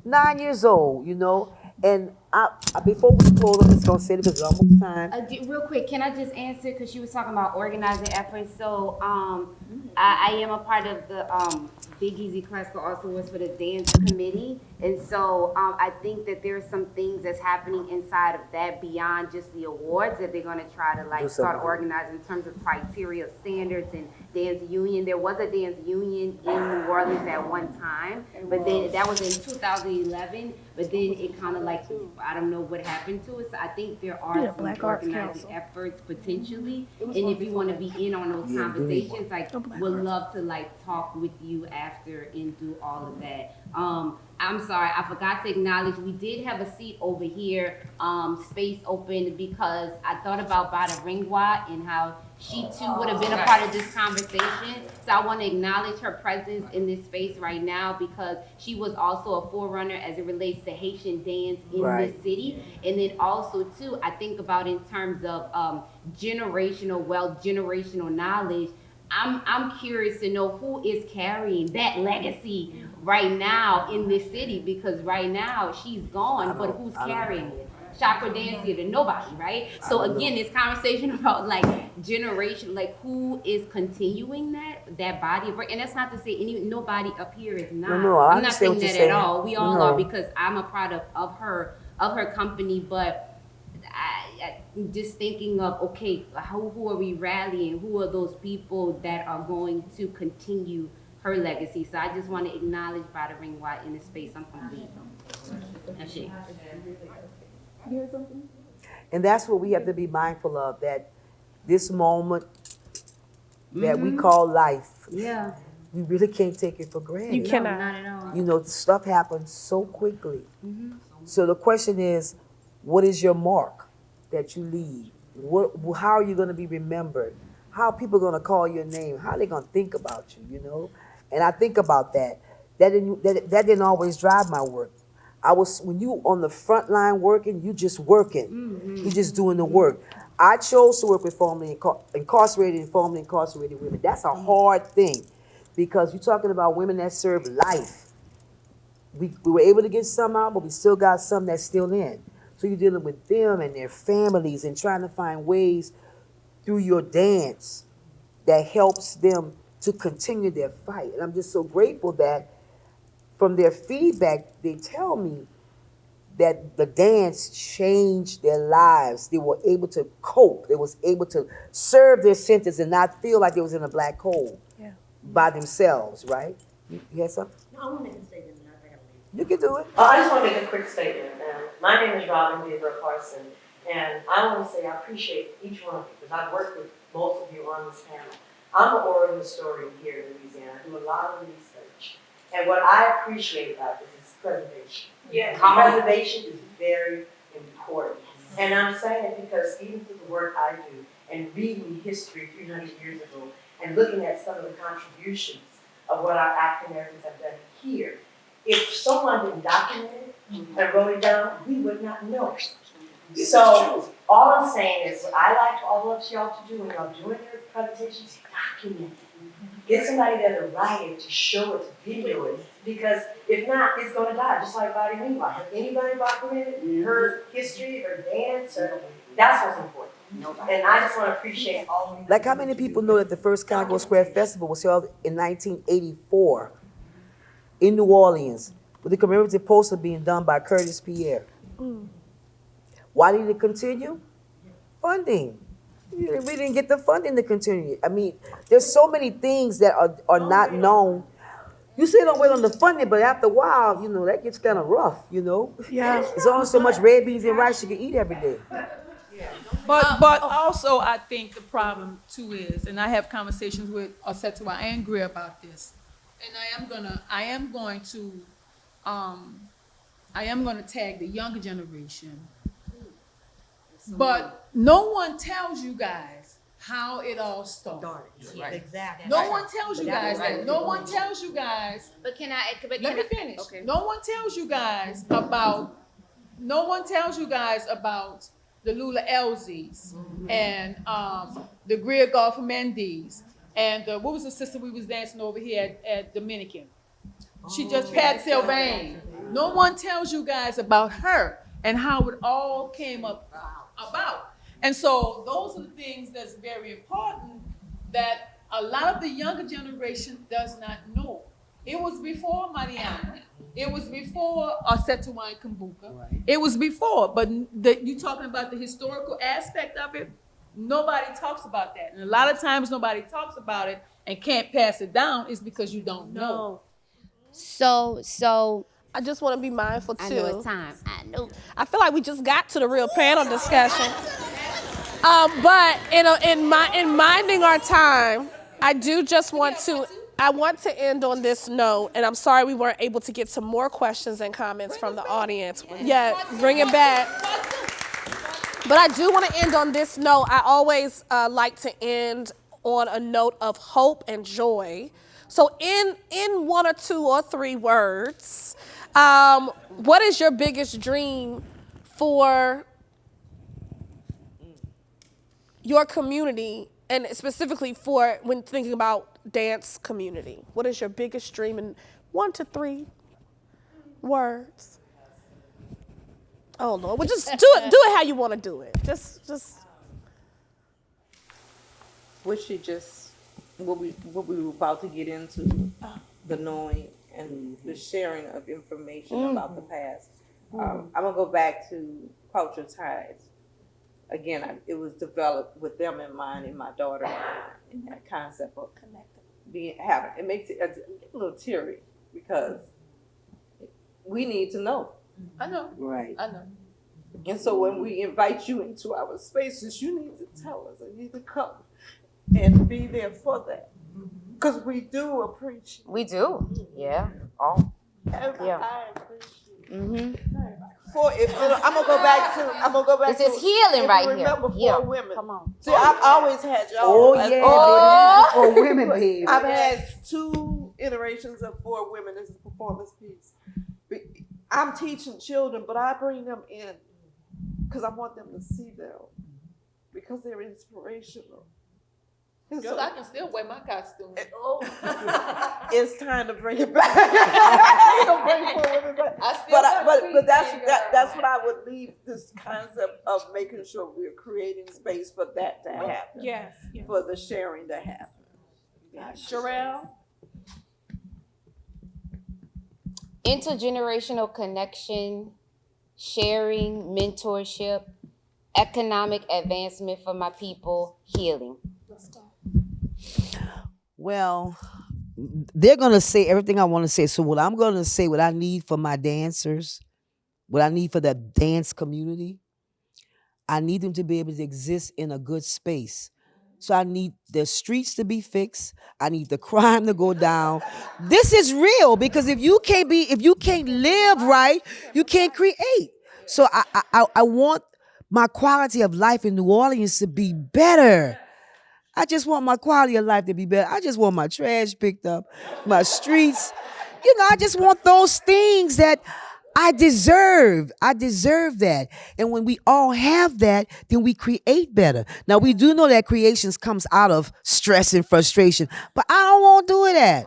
Nine years old. You know, and I, before we close, I'm just gonna say this because it's almost time. Uh, real quick, can I just answer because she was talking about organizing efforts? So, um, I, I am a part of the um, Big Easy Classical also was for the dance committee, and so um, I think that there's some things that's happening inside of that beyond just the awards that they're going to try to like start organizing in terms of criteria, standards, and dance union. There was a dance union in New Orleans at one time, but then that was in 2011. But then it kind of like I don't know what happened to it. So I think there are Yeah, some Black organizing Council. efforts potentially. And if you want to be in on those conversations, like would love to like talk with you after and do all of that. Um, I'm sorry, I forgot to acknowledge we did have a seat over here, um, space open because I thought about Bada Ringwa and how she too would have been a part of this conversation. So I want to acknowledge her presence in this space right now because she was also a forerunner as it relates to Haitian dance in Right. this city. And then also too, I think about in terms of um, generational wealth, generational knowledge. I'm I'm curious to know who is carrying that legacy right now in this city because right now she's gone, but who's carrying it? Chakra dance theater, nobody, right? So again, this conversation about like generation, like who is continuing that that body of work, and that's not to say any nobody up here is not. No, no, I I'm not saying that you're at all. We all No. are because I'm a product of her of her company, but I, I just thinking of okay, who who are we rallying? Who are those people that are going to continue her legacy? So I just want to acknowledge Bada Ring White in this space. I'm complete. That's it. And that's what we have to be mindful of, that this moment that we mm-hmm. call life, Yeah. we really can't take it for granted. You cannot. You know, stuff happens so quickly. Mm-hmm. So the question is, what is your mark that you leave? What, how are you going to be remembered? How are people going to call your name? How are they going to think about you? You know, and I think about that. That didn't that, that didn't always drive my work. I was when you on the front line working, you just working. Mm-hmm. You just doing the work. I chose to work with formerly incar- incarcerated and formerly incarcerated women. That's a mm-hmm. hard thing because you're talking about women that serve life. We, we were able to get some out, but we still got some that's still in. So you're dealing with them and their families and trying to find ways through your dance that helps them to continue their fight. And I'm just so grateful that from their feedback, they tell me that the dance changed their lives. They were able to cope. They was able to serve their sentence and not feel like they was in a black hole Yeah. by themselves, right? You, you had something? No, I want to make a statement, and I gotta leave. You can do it. Uh, I just want to make a quick statement. Um, my name is Robin Weaver Carson, and I want to say I appreciate each one of you because I've worked with most of you on this panel. I'm an oral historian here in Louisiana. I do a lot of research, and what I appreciate about this is preservation. Yeah. Preservation is very important, and I'm saying it because even through the work I do and reading history 300 years ago and looking at some of the contributions of what our African Americans have done here, if someone didn't document it and wrote it down, we would not know. So all I'm saying is, what I like all of y'all to do when y'all doing your presentations, document it. Get somebody there to write it, to show it, to video it, because if not, it's gonna die, just like Body Meanwhile. Have anybody documented her history, her dance, or, that's what's important. And I just wanna appreciate all of you. Like how many people know that the first Congo Square Festival was held in 1984 in New Orleans with the commemorative poster being done by Curtis Pierre? Mm. Why did it continue? Funding. We didn't- get the funding to continue. I mean, there's so many things that are, are not known. You say don't wait on the funding, but after a while, you know, that gets kind of rough, you know? Yeah. There's only so much red beans and rice you can eat every day. But but also I think the problem too is, and I have conversations with Ausettua and Greer about this, and I am gonna I am going to um I am gonna tag the younger generation. But no one tells you guys how it all started. Exactly. No one tells you guys that. No one tells you guys But can I? But let me I- finish. Okay. No one tells you guys about, no one tells you guys about the Lula Elzies and um, the Greer Goff Mendes and the, what was the sister we was dancing over here at, at Dominican? She just, Pat Sylvain. No one tells you guys about her and how it all came up about. And so those are the things that's very important that a lot of the younger generation does not know. It was before Mariana. It was before Osetuan Kumbuka. It was before, but the, you talking about the historical aspect of it, nobody talks about that. And a lot of times nobody talks about it and can't pass it down is because you don't know. So so I just want to be mindful too. I know it's time. I know. I feel like we just got to the real panel discussion. Um, but in, a, in, my, in minding our time, I do just want to, I want to end on this note, and I'm sorry we weren't able to get some more questions and comments from the audience. Yeah, bring it back. But I do want to end on this note. I always uh, like to end on a note of hope and joy. So, in in one or two or three words, um, what is your biggest dream for your community, and specifically for when thinking about dance community? What is your biggest dream in one to three words? Oh Lord, well just do it. Do it how you want to do it. Just, just. what she just, what we, what we were about to get into, the knowing and the mm-hmm. sharing of information mm-hmm. about the past. Um, mm-hmm. I'm gonna go back to culture ties. Again, I, it was developed with them in mind and my daughter in that concept of being, having, it makes it a little teary because we need to know. I know, Right. I know. And so when we invite you into our spaces, you need to tell us, and you need to come and be there for that. Cause we do appreciate. We do. Yeah. Oh. every- Yeah. I appreciate. Mm-hmm. For, if, I'm gonna go back to, I'm gonna go back This to. is healing if you right here. Remember Yeah. four women. Come on. See, I've always had y'all. Oh yeah, Oh. baby. For women, baby. I've had two iterations of four women as a performance piece. I'm teaching children, but I bring them in because I want them to see them because they're inspirational. And so I can still wear my costume. Oh. it's time to bring it back. I'll bring four women back. I still But, I, but, but that's that, that's what I would leave this concept of making sure we're creating space for that to happen, Yes, yes. for the sharing to happen. Uh, Sherelle? intergenerational connection, sharing, mentorship, economic advancement for my people, healing. Well, they're gonna say everything I want to say. So what I'm gonna say, what I need for my dancers, what I need for the dance community, I need them to be able to exist in a good space. So I need the streets to be fixed. I need the crime to go down. This is real because if you can't be, if you can't live right, you can't create. So I I, I- I want my quality of life in New Orleans to be better. I just want my quality of life to be better. I just want my trash picked up, my streets. You know, I just want those things that I deserve. I deserve that. And when we all have that, then we create better. Now we do know that creations comes out of stress and frustration, but I don't want to do that.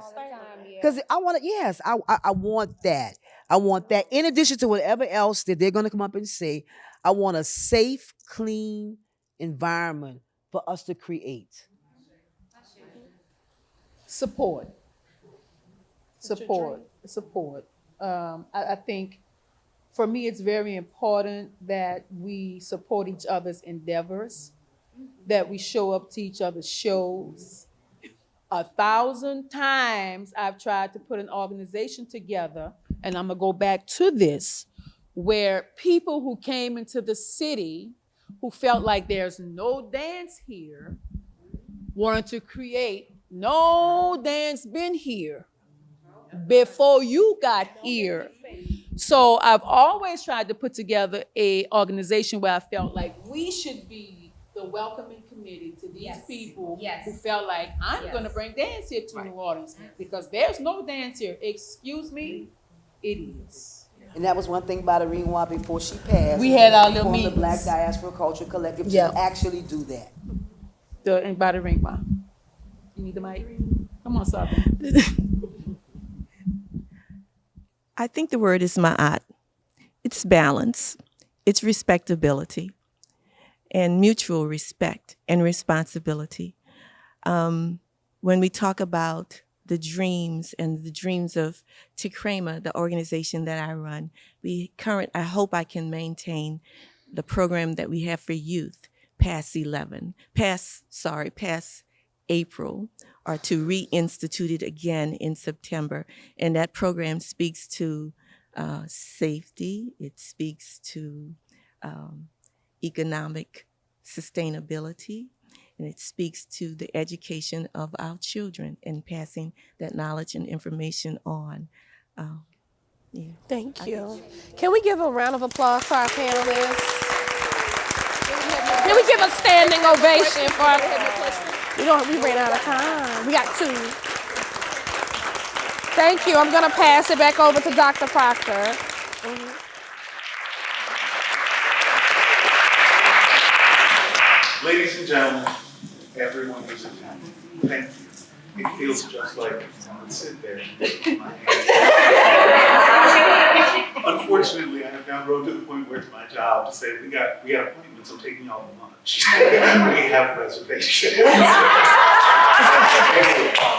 Because I want to, yes, I, I I want that. I want that. In addition to whatever else that they're gonna come up and say, I want a safe, clean environment for us to create. Support. Support, support. Um, I, I think for me, it's very important that we support each other's endeavors, that we show up to each other's shows. A thousand times I've tried to put an organization together, and I'm gonna go back to this, where people who came into the city who felt like there's no dance here wanted to create no dance been here before you got here. So I've always tried to put together a organization where I felt like we should be the welcoming committee to these Yes. people Yes. who felt like I'm Yes. gonna bring dance here to New Orleans because there's no dance here. Excuse me, it is. And that was one thing about Irene before she passed. We had our little formed the. Black Diaspora Culture Collective Yeah. to actually do that. The and by the ring bar. You need the mic? Come on, Sabi. I think the word is ma'at. It's balance, it's respectability, and mutual respect and responsibility. Um, when we talk about the dreams and the dreams of Tekrema, the organization that I run, we current. I hope I can maintain the program that we have for youth past 11, past sorry, past April, or to reinstitute it again in September. And that program speaks to uh, safety, it speaks to um, economic sustainability, and it speaks to the education of our children and passing that knowledge and information on. Um, yeah. Thank you. Can we give a round of applause for our panelists? Can we give a standing ovation for our panelists? We don't, we ran out of time. We got two. Thank you. I'm gonna pass it back over to Dr. Proctor. Ladies and gentlemen, everyone who's attending, thank you. It feels just like I would sit there and my hand. Unfortunately, I have now grown to the point where it's my job to say, we got, we got appointments, I'm taking y'all to lunch. We have reservations.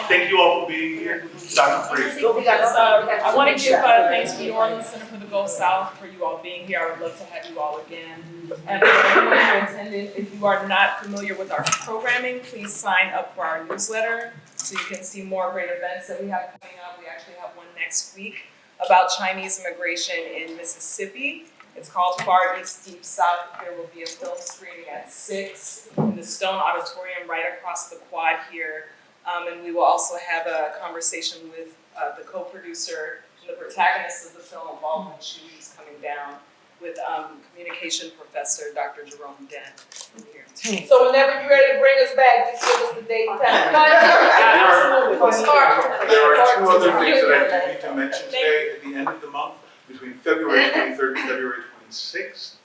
Thank you all for being here. Dr. Free. I want to give uh, thanks to New Orleans Center for the Gulf South for you all being here. I would love to have you all again. And attended, if you are not familiar with our programming, please sign up for our newsletter so you can see more great events that we have coming up. We actually have one next week about Chinese immigration in Mississippi. It's called Far East Deep South. There will be a film screening at six in the Stone Auditorium right across the quad here Um, and we will also have a conversation with, uh, the co-producer and the protagonist of the film, Baldwin Chiu, who's coming down with, um, communication professor, Dr. Jerome Dent from here. So whenever you're ready to bring us back, just give us the date and time. Absolutely. We'll start from the- There are two other things that I do need to mention today at the end of the month, between February twenty-third and February twenty-sixth.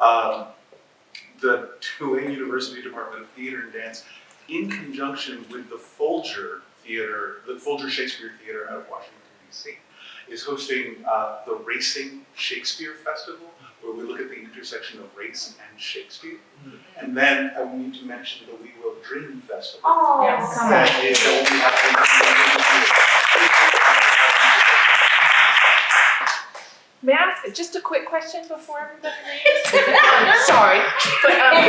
Um, the Tulane University Department of Theater and Dance, in conjunction with the Folger Theater, the Folger Shakespeare Theater out of Washington DC, is hosting, uh, the Racing Shakespeare Festival, where we look at the intersection of race and Shakespeare. And then I need to mention the We Will Dream Festival. Oh, Yes. come on. That is only happening. May I ask just a quick question before everybody leaves? Sorry, but um,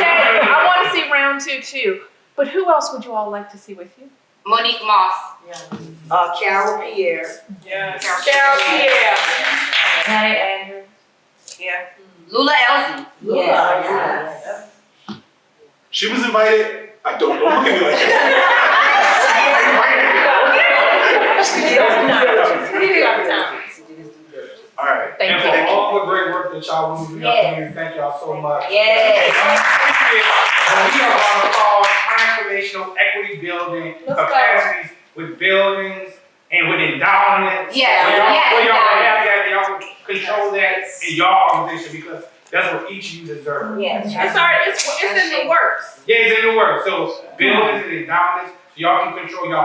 said I want to see round two too. But who else would you all like to see with you? Monique Moss. Uh, Carol Pierre. Yes. Carol Pierre. Janet Andrews. Yeah. Lula Elsie. Yes, yes. She was invited. I don't, don't look at me like that. All right. Thank And you. for all the great work that y'all do for your community, thank y'all so much. Yes. Uh, we are on a call transformational equity building Let's go. capacities with buildings and with endowments. Yes, Where y'all, yes, where y'all endowments. have that, y'all can control that in y'all organization because that's what each of you deserve. Yes. It's already it's, it's in the works. Yeah, it's in the works. So buildings and endowments, so y'all can control your own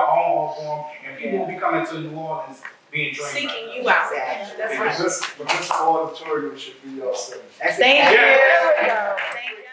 art form, and people will be coming to New Orleans being trained. Seeking you out. That's But right. this, but this auditorium should be your center. Thank you. Yeah. There we go. Thank you.